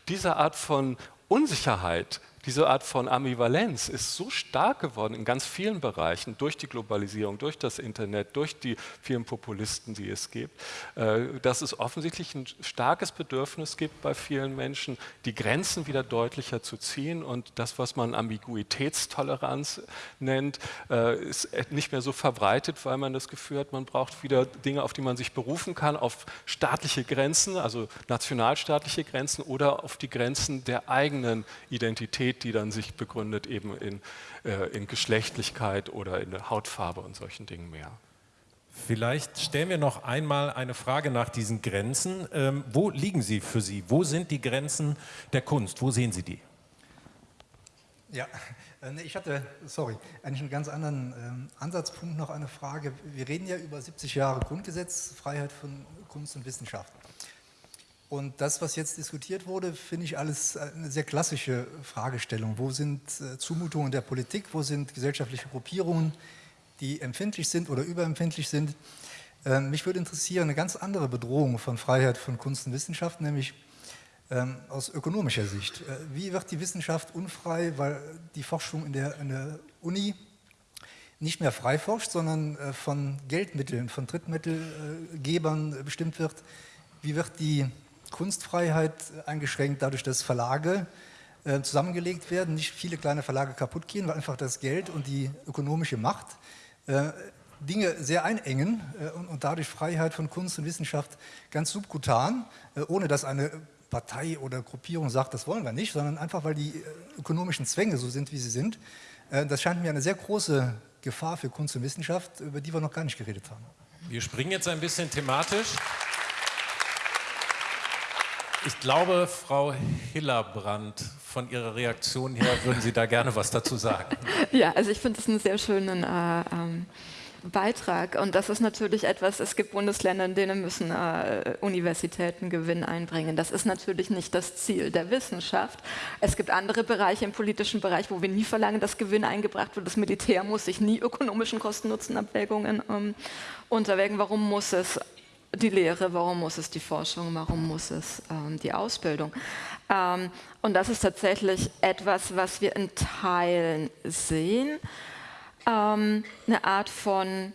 diese Art von Unsicherheit diese Art von Ambivalenz ist so stark geworden in ganz vielen Bereichen durch die Globalisierung, durch das Internet, durch die vielen Populisten, die es gibt, äh, dass es offensichtlich ein starkes Bedürfnis gibt bei vielen Menschen, die Grenzen wieder deutlicher zu ziehen. Und das, was man Ambiguitätstoleranz nennt, äh, ist nicht mehr so verbreitet, weil man das Gefühl hat, man braucht wieder Dinge, auf die man sich berufen kann, auf staatliche Grenzen, also nationalstaatliche Grenzen oder auf die Grenzen der eigenen Identität Identität, die dann sich begründet eben in, äh, in Geschlechtlichkeit oder in der Hautfarbe und solchen Dingen mehr. Vielleicht stellen wir noch einmal eine Frage nach diesen Grenzen. Ähm, wo liegen sie für Sie? Wo sind die Grenzen der Kunst? Wo sehen Sie die? Ja, äh, ich hatte, sorry, eigentlich einen ganz anderen ähm, Ansatzpunkt noch eine Frage. Wir reden ja über 70 Jahre Grundgesetz, Freiheit von Kunst und Wissenschaft. Und das, was jetzt diskutiert wurde, finde ich alles eine sehr klassische Fragestellung. Wo sind äh, Zumutungen der Politik, wo sind gesellschaftliche Gruppierungen, die empfindlich sind oder überempfindlich sind? Ähm, mich würde interessieren eine ganz andere Bedrohung von Freiheit von Kunst und Wissenschaft, nämlich ähm, aus ökonomischer Sicht. Äh, wie wird die Wissenschaft unfrei, weil die Forschung in der, in der Uni nicht mehr frei forscht, sondern äh, von Geldmitteln, von Drittmittelgebern bestimmt wird? Wie wird die Kunstfreiheit eingeschränkt dadurch, dass Verlage äh, zusammengelegt werden, nicht viele kleine Verlage kaputt gehen, weil einfach das Geld und die ökonomische Macht äh, Dinge sehr einengen äh, und, und, dadurch Freiheit von Kunst und Wissenschaft ganz subkutan, äh, ohne dass eine Partei oder Gruppierung sagt, das wollen wir nicht, sondern einfach, weil die äh, ökonomischen Zwänge so sind, wie sie sind. Äh, das scheint mir eine sehr große Gefahr für Kunst und Wissenschaft, über die wir noch gar nicht geredet haben. Wir springen jetzt ein bisschen thematisch. Ich glaube, Frau Hillerbrand, von Ihrer Reaktion her würden Sie da gerne was dazu sagen. *laughs* Ja, also ich finde es einen sehr schönen äh, ähm, Beitrag. Und das ist natürlich etwas, es gibt Bundesländer, in denen müssen äh, Universitäten Gewinn einbringen. Das ist natürlich nicht das Ziel der Wissenschaft. Es gibt andere Bereiche im politischen Bereich, wo wir nie verlangen, dass Gewinn eingebracht wird. Das Militär muss sich nie ökonomischen Kosten-Nutzen-Abwägungen ähm, unterwägen. Warum muss es die Lehre, warum muss es die Forschung, warum muss es ähm, die Ausbildung. Ähm, und das ist tatsächlich etwas, was wir in Teilen sehen, ähm, eine Art von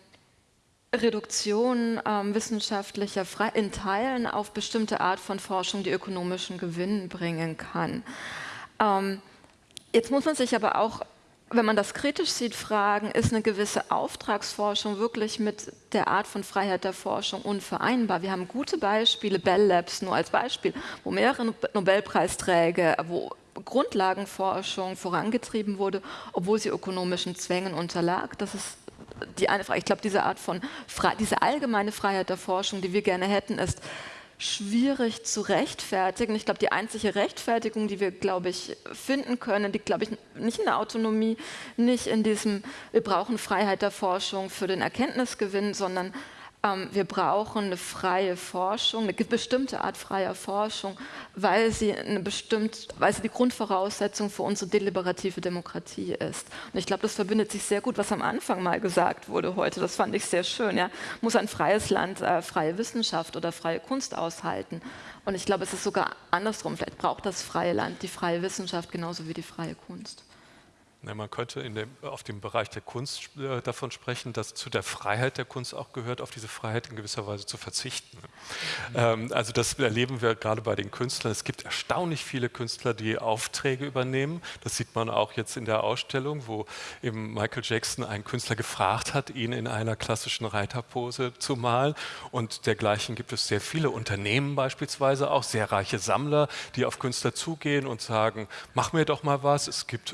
Reduktion ähm, wissenschaftlicher Fre in Teilen auf bestimmte Art von Forschung, die ökonomischen Gewinn bringen kann. Ähm, jetzt muss man sich aber auch wenn man das kritisch sieht, fragen, ist eine gewisse Auftragsforschung wirklich mit der Art von Freiheit der Forschung unvereinbar? Wir haben gute Beispiele, Bell Labs nur als Beispiel, wo mehrere Nobelpreisträger, wo Grundlagenforschung vorangetrieben wurde, obwohl sie ökonomischen Zwängen unterlag. Das ist die eine Frage. Ich glaube, diese Art von, diese allgemeine Freiheit der Forschung, die wir gerne hätten, ist, schwierig zu rechtfertigen. Ich glaube, die einzige Rechtfertigung, die wir, glaube ich, finden können, liegt, glaube ich, nicht in der Autonomie, nicht in diesem, wir brauchen Freiheit der Forschung für den Erkenntnisgewinn, sondern wir brauchen eine freie Forschung, eine bestimmte Art freier Forschung, weil sie, eine bestimmt, weil sie die Grundvoraussetzung für unsere deliberative Demokratie ist. Und ich glaube, das verbindet sich sehr gut, was am Anfang mal gesagt wurde heute. Das fand ich sehr schön. Ja? Muss ein freies Land äh, freie Wissenschaft oder freie Kunst aushalten? Und ich glaube, es ist sogar andersrum. Vielleicht braucht das freie Land die freie Wissenschaft genauso wie die freie Kunst. Man könnte dem, auf dem Bereich der Kunst äh, davon sprechen, dass zu der Freiheit der Kunst auch gehört, auf diese Freiheit in gewisser Weise zu verzichten. Mhm. Also das erleben wir gerade bei den Künstlern. Es gibt erstaunlich viele Künstler, die Aufträge übernehmen. Das sieht man auch jetzt in der Ausstellung, wo eben Michael Jackson einen Künstler gefragt hat, ihn in einer klassischen Reiterpose zu malen. Und dergleichen gibt es sehr viele Unternehmen beispielsweise, auch sehr reiche Sammler, die auf Künstler zugehen und sagen, mach mir doch mal was. Es gibt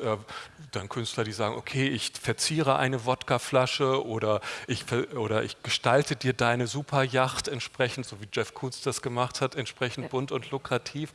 dann Künstler, die sagen, okay, ich verziere eine Wodkaflasche oder ich, oder ich gestalte dir deine Superjacht entsprechend, so wie Jeff Koons das gemacht hat, entsprechend bunt und lukrativ.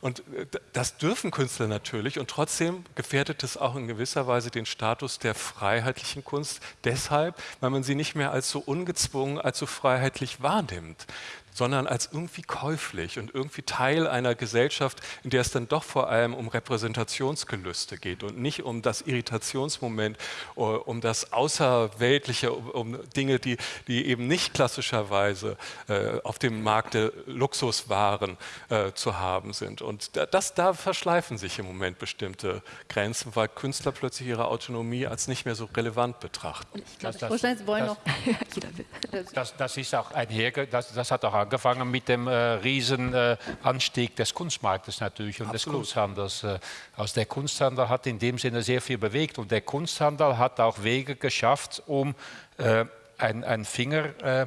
Und äh, das dürfen Künstler natürlich und trotzdem gefährdet es auch in gewisser Weise den Status der freiheitlichen Kunst, deshalb, weil man sie nicht mehr als so ungezwungen, als so freiheitlich wahrnimmt sondern als irgendwie käuflich und irgendwie Teil einer Gesellschaft, in der es dann doch vor allem um Repräsentationsgelüste geht und nicht um das Irritationsmoment, äh, um das Außerweltliche, um Dinge, die, die eben nicht klassischerweise äh, auf dem Markt der Luxuswaren äh, zu haben sind. Und das, da verschleifen sich im Moment bestimmte Grenzen, weil Künstler plötzlich ihre Autonomie als nicht mehr so relevant betrachten. Ich glaube, das, das, *laughs* *laughs* das, das, das, ist auch einher, das, das hat auch angefangen mit dem äh, Riesenanstieg äh, des Kunstmarktes natürlich und Absolut. des Kunsthandels. Äh, also der Kunsthandel hat in dem Sinne sehr viel bewegt und der Kunsthandel hat auch Wege geschafft, um äh, einen Finger äh,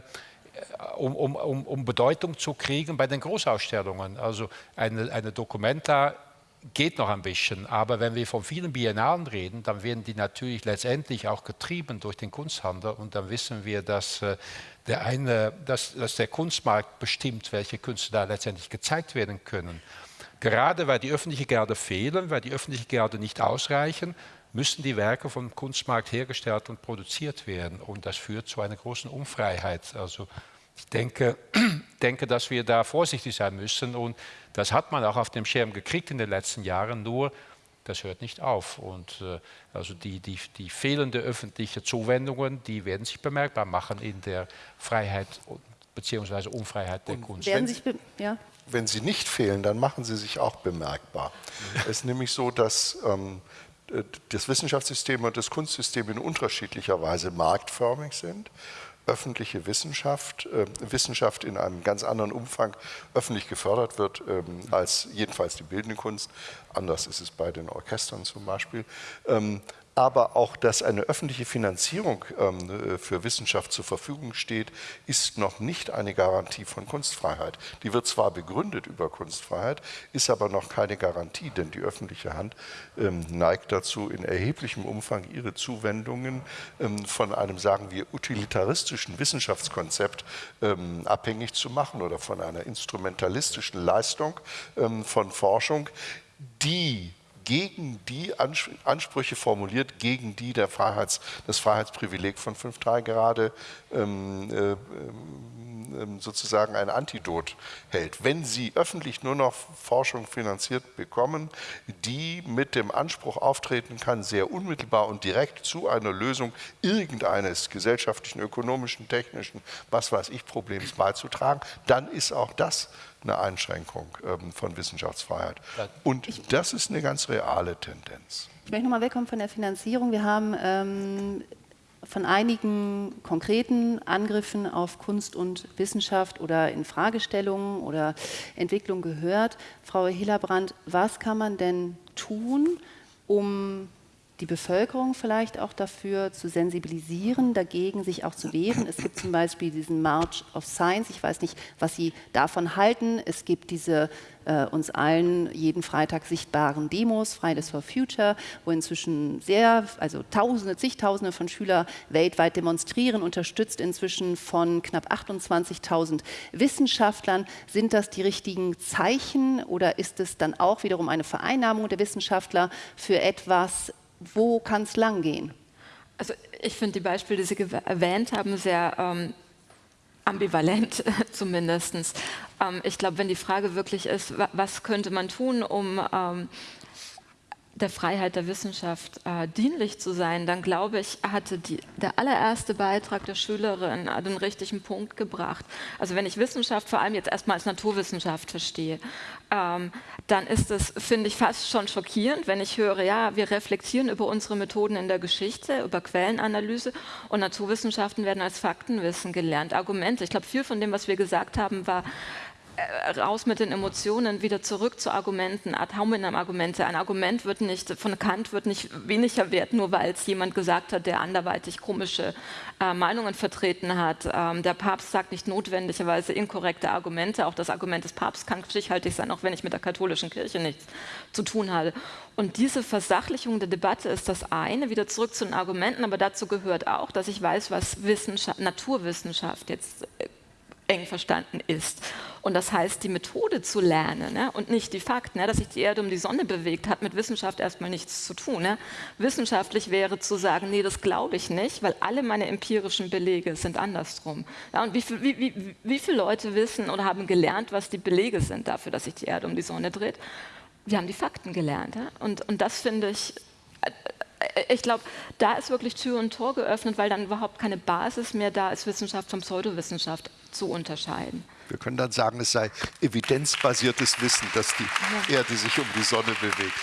um, um, um, Bedeutung zu kriegen bei den Großausstellungen. Also eine, eine Documenta geht noch ein bisschen, aber wenn wir von vielen Biennalen reden, dann werden die natürlich letztendlich auch getrieben durch den Kunsthandel und dann wissen wir, dass äh, der, eine, dass, dass der Kunstmarkt bestimmt, welche Künste da letztendlich gezeigt werden können. Gerade weil die öffentliche Gerde fehlen, weil die öffentliche Gerde nicht ausreichen, müssen die Werke vom Kunstmarkt hergestellt und produziert werden. Und das führt zu einer großen Unfreiheit. Also ich denke, *clears throat* denke, dass wir da vorsichtig sein müssen. Und das hat man auch auf dem Schirm gekriegt in den letzten Jahren. Nur das hört nicht auf. Und äh, also die, die, die fehlende öffentliche Zuwendungen, die werden sich bemerkbar machen in der Freiheit bzw. Unfreiheit der Und Kunst. Wenn sie, ja. wenn sie nicht fehlen, dann machen sie sich auch bemerkbar. es ist nämlich so, dass ähm, das Wissenschaftssystem und das Kunstsystem in unterschiedlicher Weise marktförmig sind öffentliche Wissenschaft, äh, Wissenschaft in einem ganz anderen Umfang öffentlich gefördert wird ähm, als jedenfalls die bildende Kunst. Anders ist es bei den Orchestern zum Beispiel. Ähm, aber auch, dass eine öffentliche Finanzierung ähm, für Wissenschaft zur Verfügung steht, ist noch nicht eine Garantie von Kunstfreiheit. Die wird zwar begründet über Kunstfreiheit, ist aber noch keine Garantie, denn die öffentliche Hand ähm, neigt dazu, in erheblichem Umfang ihre Zuwendungen ähm, von einem, sagen wir, utilitaristischen Wissenschaftskonzept abhängig zu machen oder von einer instrumentalistischen Leistung von Forschung, die gegen die Ansprüche formuliert, gegen die der Freiheits, das Freiheitsprivileg von 5.3 gerade ähm, äh, ähm, sozusagen ein Antidot hält. Wenn Sie öffentlich nur noch Forschung finanziert bekommen, die mit dem Anspruch auftreten kann, sehr unmittelbar und direkt zu einer Lösung irgendeines gesellschaftlichen, ökonomischen, technischen, was weiß ich, Problems beizutragen, dann ist auch das eine Einschränkung ähm, von Wissenschaftsfreiheit. Und das ist eine ganz reale Tendenz. Ich möchte nochmal wegkommen von der Finanzierung. Wir haben ähm, von einigen konkreten Angriffen auf Kunst und Wissenschaft oder in Fragestellungen oder Entwicklung gehört. Frau Hillerbrand, was kann man denn tun, um die Bevölkerung vielleicht auch dafür zu sensibilisieren, dagegen sich auch zu wehren. Es gibt zum Beispiel diesen March of Science, ich weiß nicht, was Sie davon halten. Es gibt diese äh, uns allen jeden Freitag sichtbaren Demos, Fridays for Future, wo inzwischen sehr, also Tausende, zigtausende von Schülern weltweit demonstrieren, unterstützt inzwischen von knapp 28.000 Wissenschaftlern. Sind das die richtigen Zeichen oder ist es dann auch wiederum eine Vereinnahmung der Wissenschaftler für etwas, wo kann es lang gehen? Also ich finde die Beispiele, die Sie erwähnt haben, sehr ähm, ambivalent *laughs* zumindest. Ähm, ich glaube, wenn die Frage wirklich ist, was könnte man tun, um ähm, der Freiheit der Wissenschaft äh, dienlich zu sein, dann glaube ich, hatte die, der allererste Beitrag der Schülerin den richtigen Punkt gebracht. Also wenn ich Wissenschaft vor allem jetzt erstmal als Naturwissenschaft verstehe, ähm, dann ist es, finde ich, fast schon schockierend, wenn ich höre, ja, wir reflektieren über unsere Methoden in der Geschichte, über Quellenanalyse und Naturwissenschaften werden als Faktenwissen gelernt. Argumente, ich glaube, viel von dem, was wir gesagt haben, war, äh, raus mit den Emotionen, wieder zurück zu Argumenten, ad hominem Argumente. Ein Argument wird nicht, von Kant wird nicht weniger wert, nur weil es jemand gesagt hat, der anderweitig komische äh, Meinungen vertreten hat. Ähm, der Papst sagt nicht notwendigerweise inkorrekte Argumente. Auch das Argument des Papstes kann stichhaltig sein, auch wenn ich mit der katholischen Kirche nichts zu tun habe. Und diese Versachlichung der Debatte ist das eine, wieder zurück zu den Argumenten, aber dazu gehört auch, dass ich weiß, was Wissenschaft, Naturwissenschaft jetzt äh, eng verstanden ist. Und das heißt, die Methode zu lernen ne, und nicht die Fakten, ne, dass sich die Erde um die Sonne bewegt, hat mit Wissenschaft erstmal nichts zu tun. Ne. Wissenschaftlich wäre zu sagen, nee, das glaube ich nicht, weil alle meine empirischen Belege sind andersrum. Ja, und wie, viel, wie, wie, wie viele Leute wissen oder haben gelernt, was die Belege sind dafür, dass sich die Erde um die Sonne dreht? Wir haben die Fakten gelernt. Ja? Und, und das finde ich äh, äh, ich glaube, da ist wirklich Tür und Tor geöffnet, weil dann überhaupt keine Basis mehr da ist, Wissenschaft von Pseudowissenschaft zu unterscheiden. Wir können dann sagen, es sei evidenzbasiertes Wissen, dass die ja. Erde sich um die Sonne bewegt.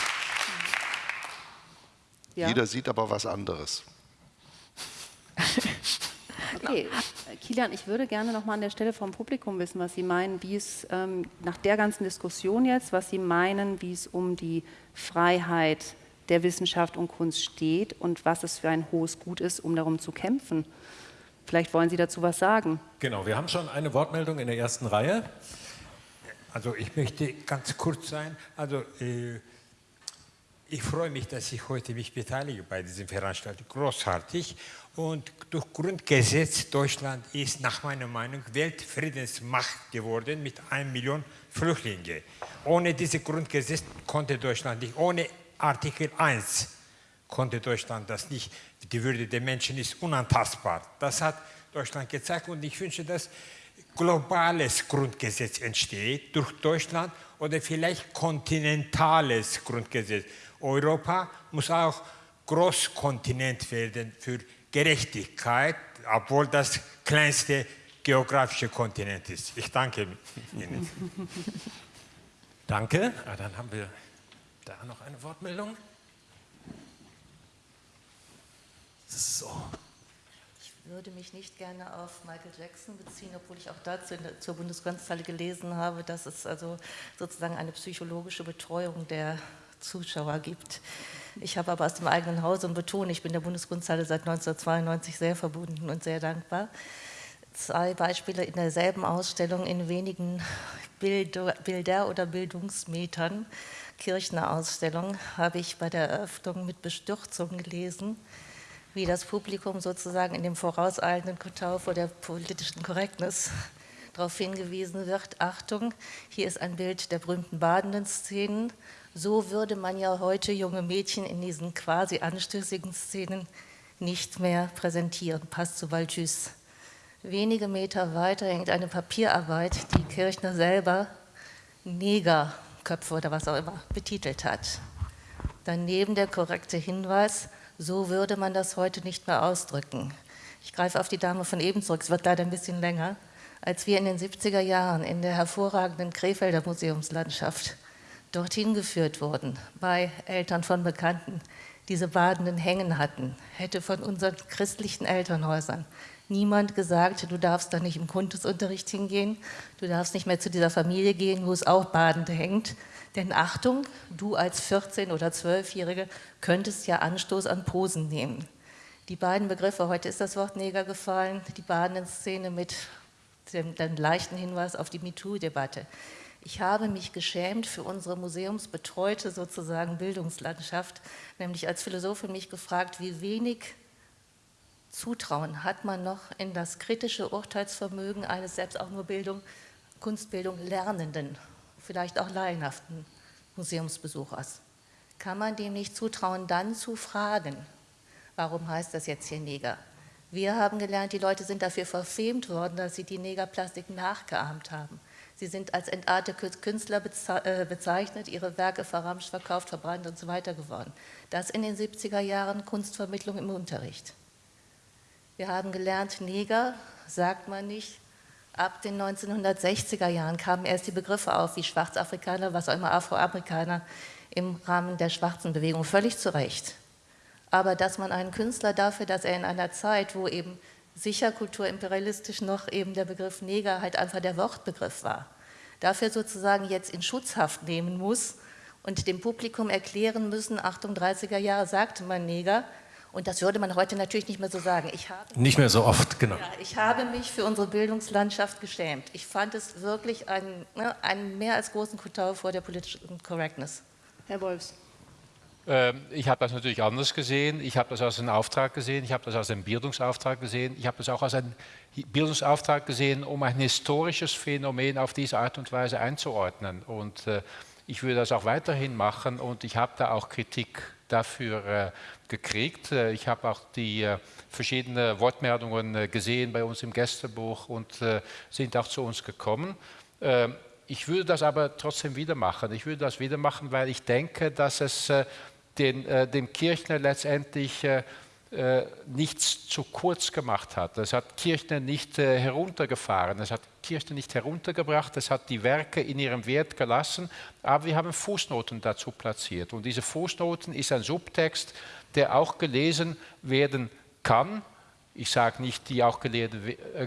Ja. Jeder sieht aber was anderes. *laughs* Okay, Kilian, ich würde gerne noch mal an der Stelle vom Publikum wissen, was Sie meinen, wie es ähm, nach der ganzen Diskussion jetzt, was Sie meinen, wie es um die Freiheit der Wissenschaft und Kunst steht und was es für ein hohes Gut ist, um darum zu kämpfen. Vielleicht wollen Sie dazu was sagen. Genau, wir haben schon eine Wortmeldung in der ersten Reihe. Also ich möchte ganz kurz sein. Also äh, ich freue mich, dass ich heute mich beteilige bei diesem Veranstaltung. Großartig. Und durch Grundgesetz Deutschland ist nach meiner Meinung Weltfriedensmacht geworden mit einer Million Flüchtlingen. Ohne dieses Grundgesetz konnte Deutschland nicht, ohne Artikel 1 konnte Deutschland das nicht. Die Würde der Menschen ist unantastbar. Das hat Deutschland gezeigt und ich wünsche, dass globales Grundgesetz entsteht durch Deutschland oder vielleicht kontinentales Grundgesetz. Europa muss auch Großkontinent werden für Gerechtigkeit, obwohl das kleinste geografische Kontinent ist. Ich danke Ihnen. *laughs* Danke. Ah, dann haben wir da noch eine Wortmeldung. So. Ich würde mich nicht gerne auf Michael Jackson beziehen, obwohl ich auch dazu zur Bundesgrenzhalle gelesen habe, dass es also sozusagen eine psychologische Betreuung der Zuschauer gibt. Ich habe aber aus dem eigenen Hause und betone, ich bin der Bundeskunsthalle seit 1992 sehr verbunden und sehr dankbar. Zwei Beispiele in derselben Ausstellung in wenigen Bilder oder Bildungsmetern. Kirchner Ausstellung habe ich bei der Eröffnung mit Bestürzung gelesen wie das Publikum sozusagen in dem vorauseilenden Kotau vor der politischen Korrektness *laughs* darauf hingewiesen wird, Achtung, hier ist ein Bild der berühmten badenden Szenen. So würde man ja heute junge Mädchen in diesen quasi anstößigen Szenen nicht mehr präsentieren. Passt zu Valtjus. Wenige Meter weiter hängt eine Papierarbeit, die Kirchner selber Negerköpfe oder was auch immer betitelt hat. Daneben der korrekte Hinweis, so würde man das heute nicht mehr ausdrücken. Ich greife auf die Dame von eben zurück, es wird leider ein bisschen länger. Als wir in den 70er Jahren in der hervorragenden Krefelder Museumslandschaft dorthin geführt wurden, bei Eltern von Bekannten, diese Badenden hängen hatten, hätte von unseren christlichen Elternhäusern niemand gesagt, du darfst da nicht im Kundesunterricht hingehen, du darfst nicht mehr zu dieser Familie gehen, wo es auch Badende hängt, denn Achtung, du als 14- oder 12-Jährige könntest ja Anstoß an Posen nehmen. Die beiden Begriffe, heute ist das Wort Neger gefallen, die Baden-Szene mit dem, dem leichten Hinweis auf die MeToo-Debatte. Ich habe mich geschämt für unsere museumsbetreute sozusagen Bildungslandschaft, nämlich als Philosophin mich gefragt, wie wenig Zutrauen hat man noch in das kritische Urteilsvermögen eines selbst auch nur Bildung, Kunstbildung Lernenden vielleicht auch laienhaften Museumsbesuchers. Kann man dem nicht zutrauen, dann zu fragen, warum heißt das jetzt hier Neger? Wir haben gelernt, die Leute sind dafür verfemt worden, dass sie die Negerplastik nachgeahmt haben. Sie sind als entartete Künstler äh, bezeichnet, ihre Werke verramscht, verkauft, verbrannt und so weiter geworden. Das in den 70er Jahren Kunstvermittlung im Unterricht. Wir haben gelernt, Neger sagt man nicht. Ab den 1960er Jahren kamen erst die Begriffe auf, wie Schwarzafrikaner, was auch immer Afroamerikaner im Rahmen der schwarzen Bewegung, völlig zu Recht. Aber dass man einen Künstler dafür, dass er in einer Zeit, wo eben sicher kulturimperialistisch noch eben der Begriff Neger halt einfach der Wortbegriff war, dafür sozusagen jetzt in Schutzhaft nehmen muss und dem Publikum erklären müssen, Achtung, 30er Jahre sagte man Neger, und das würde man heute natürlich nicht mehr so sagen. Ich habe, nicht mehr so oft, genau. Ja, ich habe mich für unsere Bildungslandschaft geschämt. Ich fand es wirklich einen, ne, einen mehr als großen Kutau vor der politischen Correctness. Herr Wolfs. Ähm, ich habe das natürlich anders gesehen. Ich habe das als einen Auftrag gesehen. Ich habe das als einen Bildungsauftrag gesehen. Ich habe das auch als einen Bildungsauftrag gesehen, um ein historisches Phänomen auf diese Art und Weise einzuordnen. Und äh, ich würde das auch weiterhin machen. Und ich habe da auch Kritik dafür äh, gekriegt. Äh, ich habe auch die verschiedenen Wortmeldungen gesehen bei uns im Gästebuch und sind auch zu uns gekommen. Ähm, ich würde das aber trotzdem wieder machen. Ich würde das wieder machen, weil ich denke, dass es den, äh, dem Kirchner letztendlich äh, äh, nichts zu kurz gemacht hat. Es hat Kirchner nicht äh, heruntergefahren, es hat Kirchner nicht heruntergebracht, es hat die Werke in ihrem Wert gelassen, aber wir haben Fußnoten dazu platziert. Und diese Fußnoten ist ein Subtext, der auch gelesen werden kann, ich sage nicht, die auch äh,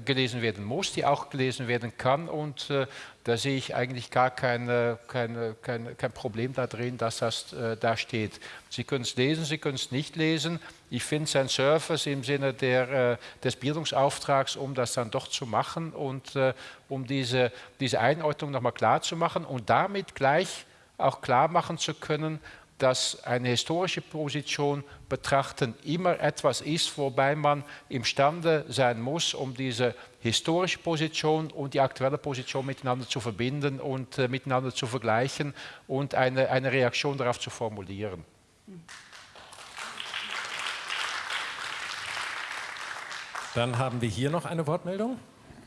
gelesen werden muss, die auch gelesen werden kann. Und äh, da sehe ich eigentlich gar keine, keine, kein, kein Problem da drin, dass das äh, da steht. Sie können es lesen, Sie können es nicht lesen. Ich finde es ein Surface im Sinne der, des Bildungsauftrags, um das dann doch zu machen und um diese, diese Einordnung nochmal klar zu machen und damit gleich auch klar machen zu können, dass eine historische Position betrachten immer etwas ist, wobei man imstande sein muss, um diese historische Position und die aktuelle Position miteinander zu verbinden und äh, miteinander zu vergleichen und eine, eine Reaktion darauf zu formulieren. Dann haben wir hier noch eine Wortmeldung.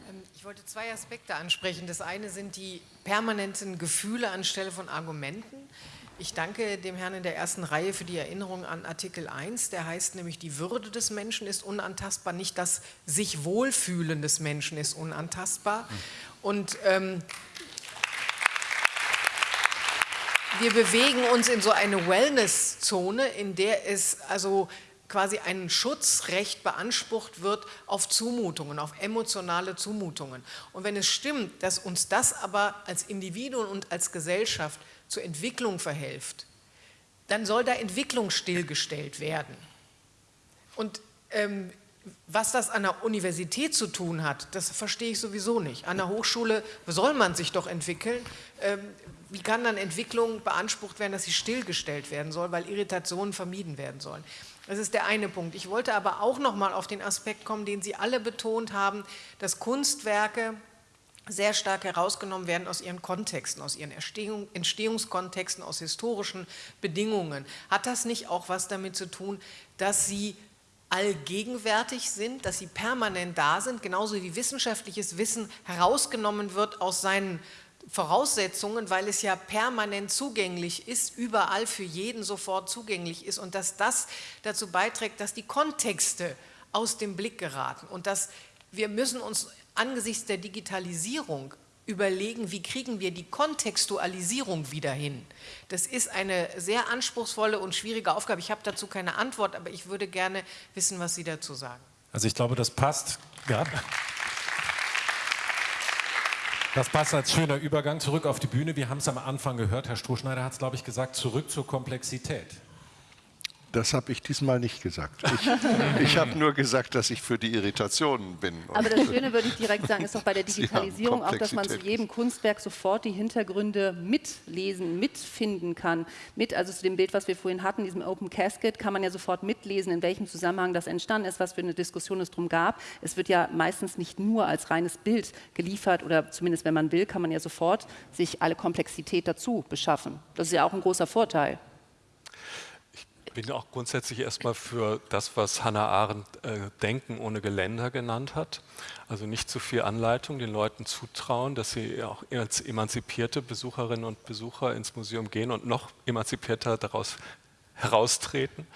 Ähm, ich wollte zwei Aspekte ansprechen. Das eine sind die permanenten Gefühle anstelle von Argumenten. Ich danke dem Herrn in der ersten Reihe für die Erinnerung an Artikel 1. Der heißt nämlich, die Würde des Menschen ist unantastbar, nicht das sich Wohlfühlen des Menschen ist unantastbar. Und ähm, wir bewegen uns in so eine Wellness-Zone, in der es also quasi ein Schutzrecht beansprucht wird auf Zumutungen, auf emotionale Zumutungen. Und wenn es stimmt, dass uns das aber als Individuen und als Gesellschaft zur Entwicklung verhilft, dann soll da Entwicklung stillgestellt werden. Und ähm, was das an der Universität zu tun hat, das verstehe ich sowieso nicht. An der Hochschule soll man sich doch entwickeln. Ähm, wie kann dann Entwicklung beansprucht werden, dass sie stillgestellt werden soll, weil Irritationen vermieden werden sollen? Das ist der eine Punkt. Ich wollte aber auch noch mal auf den Aspekt kommen, den Sie alle betont haben, dass Kunstwerke sehr stark herausgenommen werden aus ihren Kontexten, aus ihren Entstehung, Entstehungskontexten, aus historischen Bedingungen. Hat das nicht auch was damit zu tun, dass sie allgegenwärtig sind, dass sie permanent da sind, genauso wie wissenschaftliches Wissen herausgenommen wird aus seinen Voraussetzungen, weil es ja permanent zugänglich ist, überall für jeden sofort zugänglich ist und dass das dazu beiträgt, dass die Kontexte aus dem Blick geraten und dass wir müssen uns angesichts der Digitalisierung überlegen, wie kriegen wir die Kontextualisierung wieder hin. Das ist eine sehr anspruchsvolle und schwierige Aufgabe. Ich habe dazu keine Antwort, aber ich würde gerne wissen, was Sie dazu sagen. Also ich glaube, das passt. Das passt als schöner Übergang zurück auf die Bühne. Wir haben es am Anfang gehört, Herr Strohschneider hat es, glaube ich, gesagt, zurück zur Komplexität. Das habe ich diesmal nicht gesagt. Ich, *laughs* ich habe nur gesagt, dass ich für die Irritationen bin. Aber das Schöne, würde ich direkt sagen, ist doch bei der *laughs* Digitalisierung auch, dass man zu jedem Kunstwerk sofort die Hintergründe mitlesen, mitfinden kann. Mit, also zu dem Bild, was wir vorhin hatten, diesem Open Casket, kann man ja sofort mitlesen, in welchem Zusammenhang das entstanden ist, was für eine Diskussion es drum gab. Es wird ja meistens nicht nur als reines Bild geliefert oder zumindest, wenn man will, kann man ja sofort sich alle Komplexität dazu beschaffen. Das ist ja auch ein großer Vorteil bin auch grundsätzlich erstmal für das, was Hannah Arendt äh, Denken ohne Geländer genannt hat. Also nicht zu viel Anleitung, den Leuten zutrauen, dass sie auch als emanzipierte Besucherinnen und Besucher ins Museum gehen und noch emanzipierter daraus heraustreten.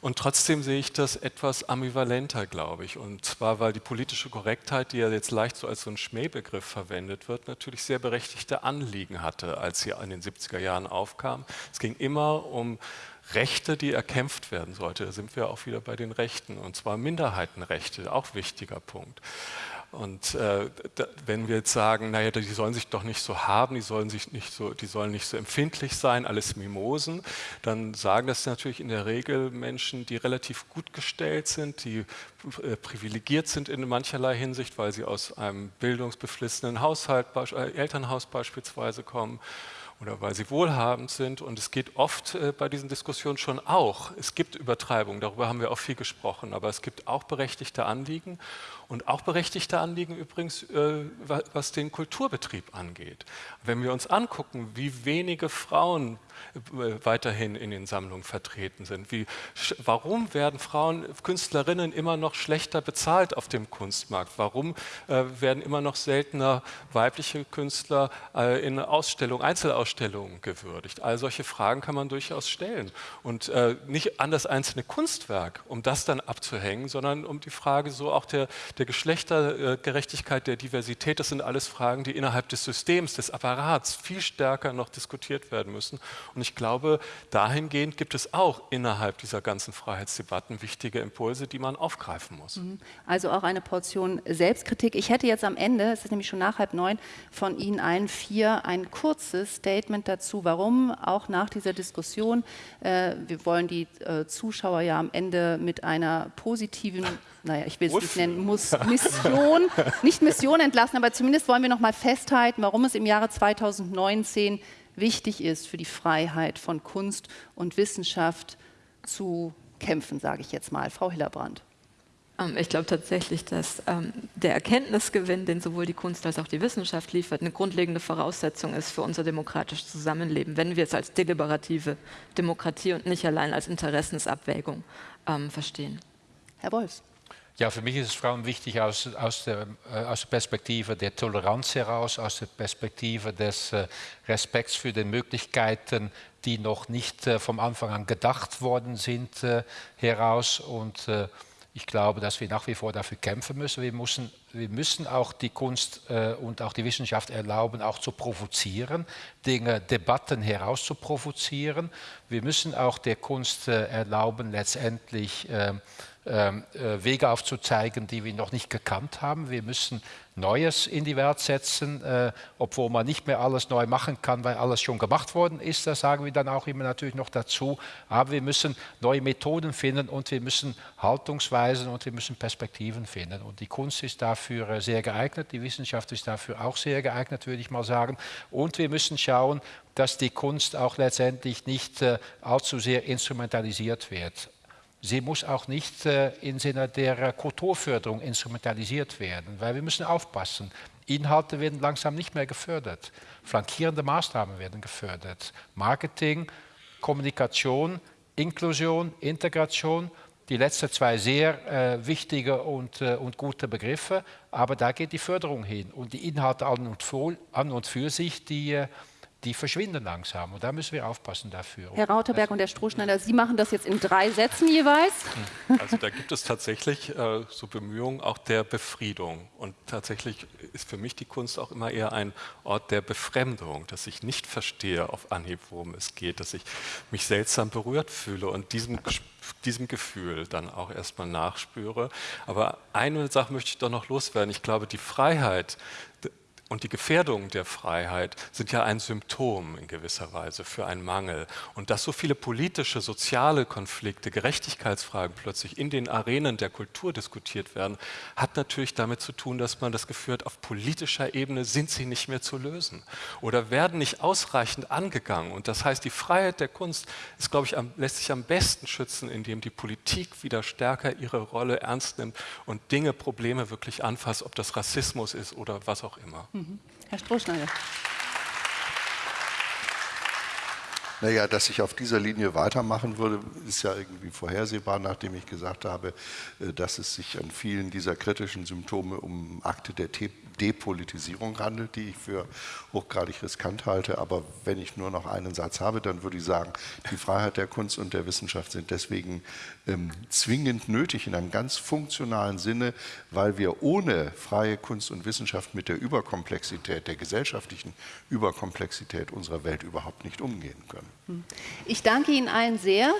Und trotzdem sehe ich das etwas ambivalenter, glaube ich. Und zwar, weil die politische Korrektheit, die ja jetzt leicht so als so ein Schmähbegriff verwendet wird, natürlich sehr berechtigte Anliegen hatte, als sie in den 70er Jahren aufkam. Es ging immer um Rechte, die erkämpft werden sollte. Da sind wir auch wieder bei den Rechten, und zwar Minderheitenrechte, auch wichtiger Punkt. Und äh, da, wenn wir jetzt sagen, naja, die sollen sich doch nicht so haben, die sollen, sich nicht so, die sollen nicht so empfindlich sein, alles Mimosen, dann sagen das natürlich in der Regel Menschen, die relativ gut gestellt sind, die äh, privilegiert sind in mancherlei Hinsicht, weil sie aus einem bildungsbeflissenen Haushalt, äh, Elternhaus beispielsweise kommen oder weil sie wohlhabend sind. Und es geht oft äh, bei diesen Diskussionen schon auch, es gibt Übertreibungen, darüber haben wir auch viel gesprochen, aber es gibt auch berechtigte Anliegen und auch berechtigte Anliegen übrigens, äh, was den Kulturbetrieb angeht. Wenn wir uns angucken, wie wenige Frauen äh, weiterhin in den Sammlungen vertreten sind. Wie, warum werden Frauen, Künstlerinnen immer noch schlechter bezahlt auf dem Kunstmarkt? Warum äh, werden immer noch seltener weibliche Künstler äh, in Ausstellungen, Einzelausstellungen gewürdigt? All solche Fragen kann man durchaus stellen. Und äh, nicht an das einzelne Kunstwerk, um das dann abzuhängen, sondern um die Frage so auch der, der Geschlechtergerechtigkeit, der Diversität. Das sind alles Fragen, die innerhalb des Systems, des Apparats viel stärker noch diskutiert werden müssen. Und ich glaube, dahingehend gibt es auch innerhalb dieser ganzen Freiheitsdebatten wichtige Impulse, die man aufgreifen muss. Mhm. Also auch eine Portion Selbstkritik. Ich hätte jetzt am Ende, es ist nämlich schon nach halb neun, von Ihnen allen vier ein kurzes Statement dazu, warum auch nach dieser Diskussion, äh, wir wollen die äh, Zuschauer ja am Ende mit einer positiven naja, ich will es nicht nennen, muss Mission, nicht Mission entlassen, aber zumindest wollen wir noch mal festhalten, warum es im Jahre 2019 wichtig ist, für die Freiheit von Kunst und Wissenschaft zu kämpfen, sage ich jetzt mal. Frau Hillerbrand. Ähm, ich glaube tatsächlich, dass ähm, der Erkenntnisgewinn, den sowohl die Kunst als auch die Wissenschaft liefert, eine grundlegende Voraussetzung ist für unser demokratisches Zusammenleben, wenn wir es als deliberative Demokratie und nicht allein als Interessensabwägung ähm, verstehen. Herr Wolfs. Ja, für mich ist es vor allem wichtig aus, aus, der, äh, aus der Perspektive der Toleranz heraus, aus der Perspektive des äh, Respekts für die Möglichkeiten, die noch nicht äh, vom Anfang an gedacht worden sind, heraus. Und ich glaube, dass wir nach wie vor dafür kämpfen müssen. Wir müssen, wir müssen auch die Kunst und auch die Wissenschaft erlauben, auch zu provozieren, Dinge, Debatten herauszuprovozieren. Wir müssen auch der Kunst erlauben, letztendlich Wege aufzuzeigen, die wir noch nicht gekannt haben. Wir müssen Neues in die Welt setzen, äh, obwohl man nicht mehr alles neu machen kann, weil alles schon gemacht worden ist. Das sagen wir dann auch immer natürlich noch dazu. Aber wir müssen neue Methoden finden und wir müssen Haltungsweisen und wir müssen Perspektiven finden. Und die Kunst ist dafür äh, sehr geeignet, die Wissenschaft ist dafür auch sehr geeignet, würde ich mal sagen. Und wir müssen schauen, dass die Kunst auch letztendlich nicht äh, allzu sehr instrumentalisiert wird. Sie muss auch nicht äh, im Sinne der Kulturförderung instrumentalisiert werden, weil wir müssen aufpassen. Inhalte werden langsam nicht mehr gefördert. Flankierende Maßnahmen werden gefördert. Marketing, Kommunikation, Inklusion, Integration, die letzten zwei sehr äh, wichtige und, äh, und gute Begriffe, aber da geht die Förderung hin. Und die Inhalte an und für, an und für sich, die, äh, die verschwinden langsam und da müssen wir aufpassen dafür. Herr Rauterberg und Herr Strohschneider, Sie machen das jetzt in drei Sätzen jeweils. Also da gibt es tatsächlich äh, so Bemühungen auch der Befriedung und tatsächlich ist für mich die Kunst auch immer eher ein Ort der Befremdung, dass ich nicht verstehe auf Anhieb, worum es geht, dass ich mich seltsam berührt fühle und diesem, diesem Gefühl dann auch erstmal nachspüre. Aber eine Sache möchte ich doch noch loswerden. Ich glaube, die Freiheit, und die Gefährdung der Freiheit sind ja ein Symptom in gewisser Weise für einen Mangel. Und dass so viele politische, soziale Konflikte, Gerechtigkeitsfragen plötzlich in den Arenen der Kultur diskutiert werden, hat natürlich damit zu tun, dass man das Gefühl hat, auf politischer Ebene sind sie nicht mehr zu lösen oder werden nicht ausreichend angegangen. Und das heißt, die Freiheit der Kunst ist, glaube ich, am, lässt sich am besten schützen, indem die Politik wieder stärker ihre Rolle ernst nimmt und Dinge, Probleme wirklich anfasst, ob das Rassismus ist oder was auch immer. Mhm. Herr Strohschneider. Naja, dass ich auf dieser Linie weitermachen würde, ist ja irgendwie vorhersehbar, nachdem ich gesagt habe, äh, dass es sich an vielen dieser kritischen Symptome um Akte der Depolitisierung handelt, die ich für hochgradig riskant halte. Aber wenn ich nur noch einen Satz habe, dann würde ich sagen, die Freiheit der Kunst und der Wissenschaft sind deswegen ähm, zwingend nötig in einem ganz funktionalen Sinne, weil wir ohne freie Kunst und Wissenschaft mit der Überkomplexität, der gesellschaftlichen Überkomplexität unserer Welt überhaupt nicht umgehen können. Ich danke Ihnen allen sehr.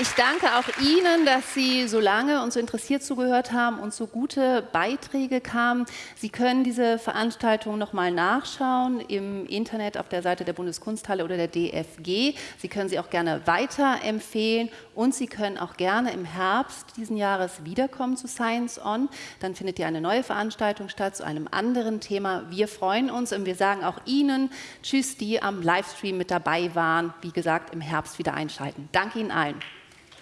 Ich danke auch Ihnen, dass Sie so lange und so interessiert zugehört haben und so gute Beiträge kamen. Sie können diese Veranstaltung nochmal nachschauen im Internet auf der Seite der Bundeskunsthalle oder der DFG. Sie können sie auch gerne weiterempfehlen und Sie können auch gerne im Herbst diesen Jahres wiederkommen zu Science On. Dann findet hier eine neue Veranstaltung statt zu einem anderen Thema. Wir freuen uns und wir sagen auch Ihnen Tschüss, die am Livestream mit dabei waren. Wie gesagt, im Herbst wieder einschalten. Danke Ihnen allen.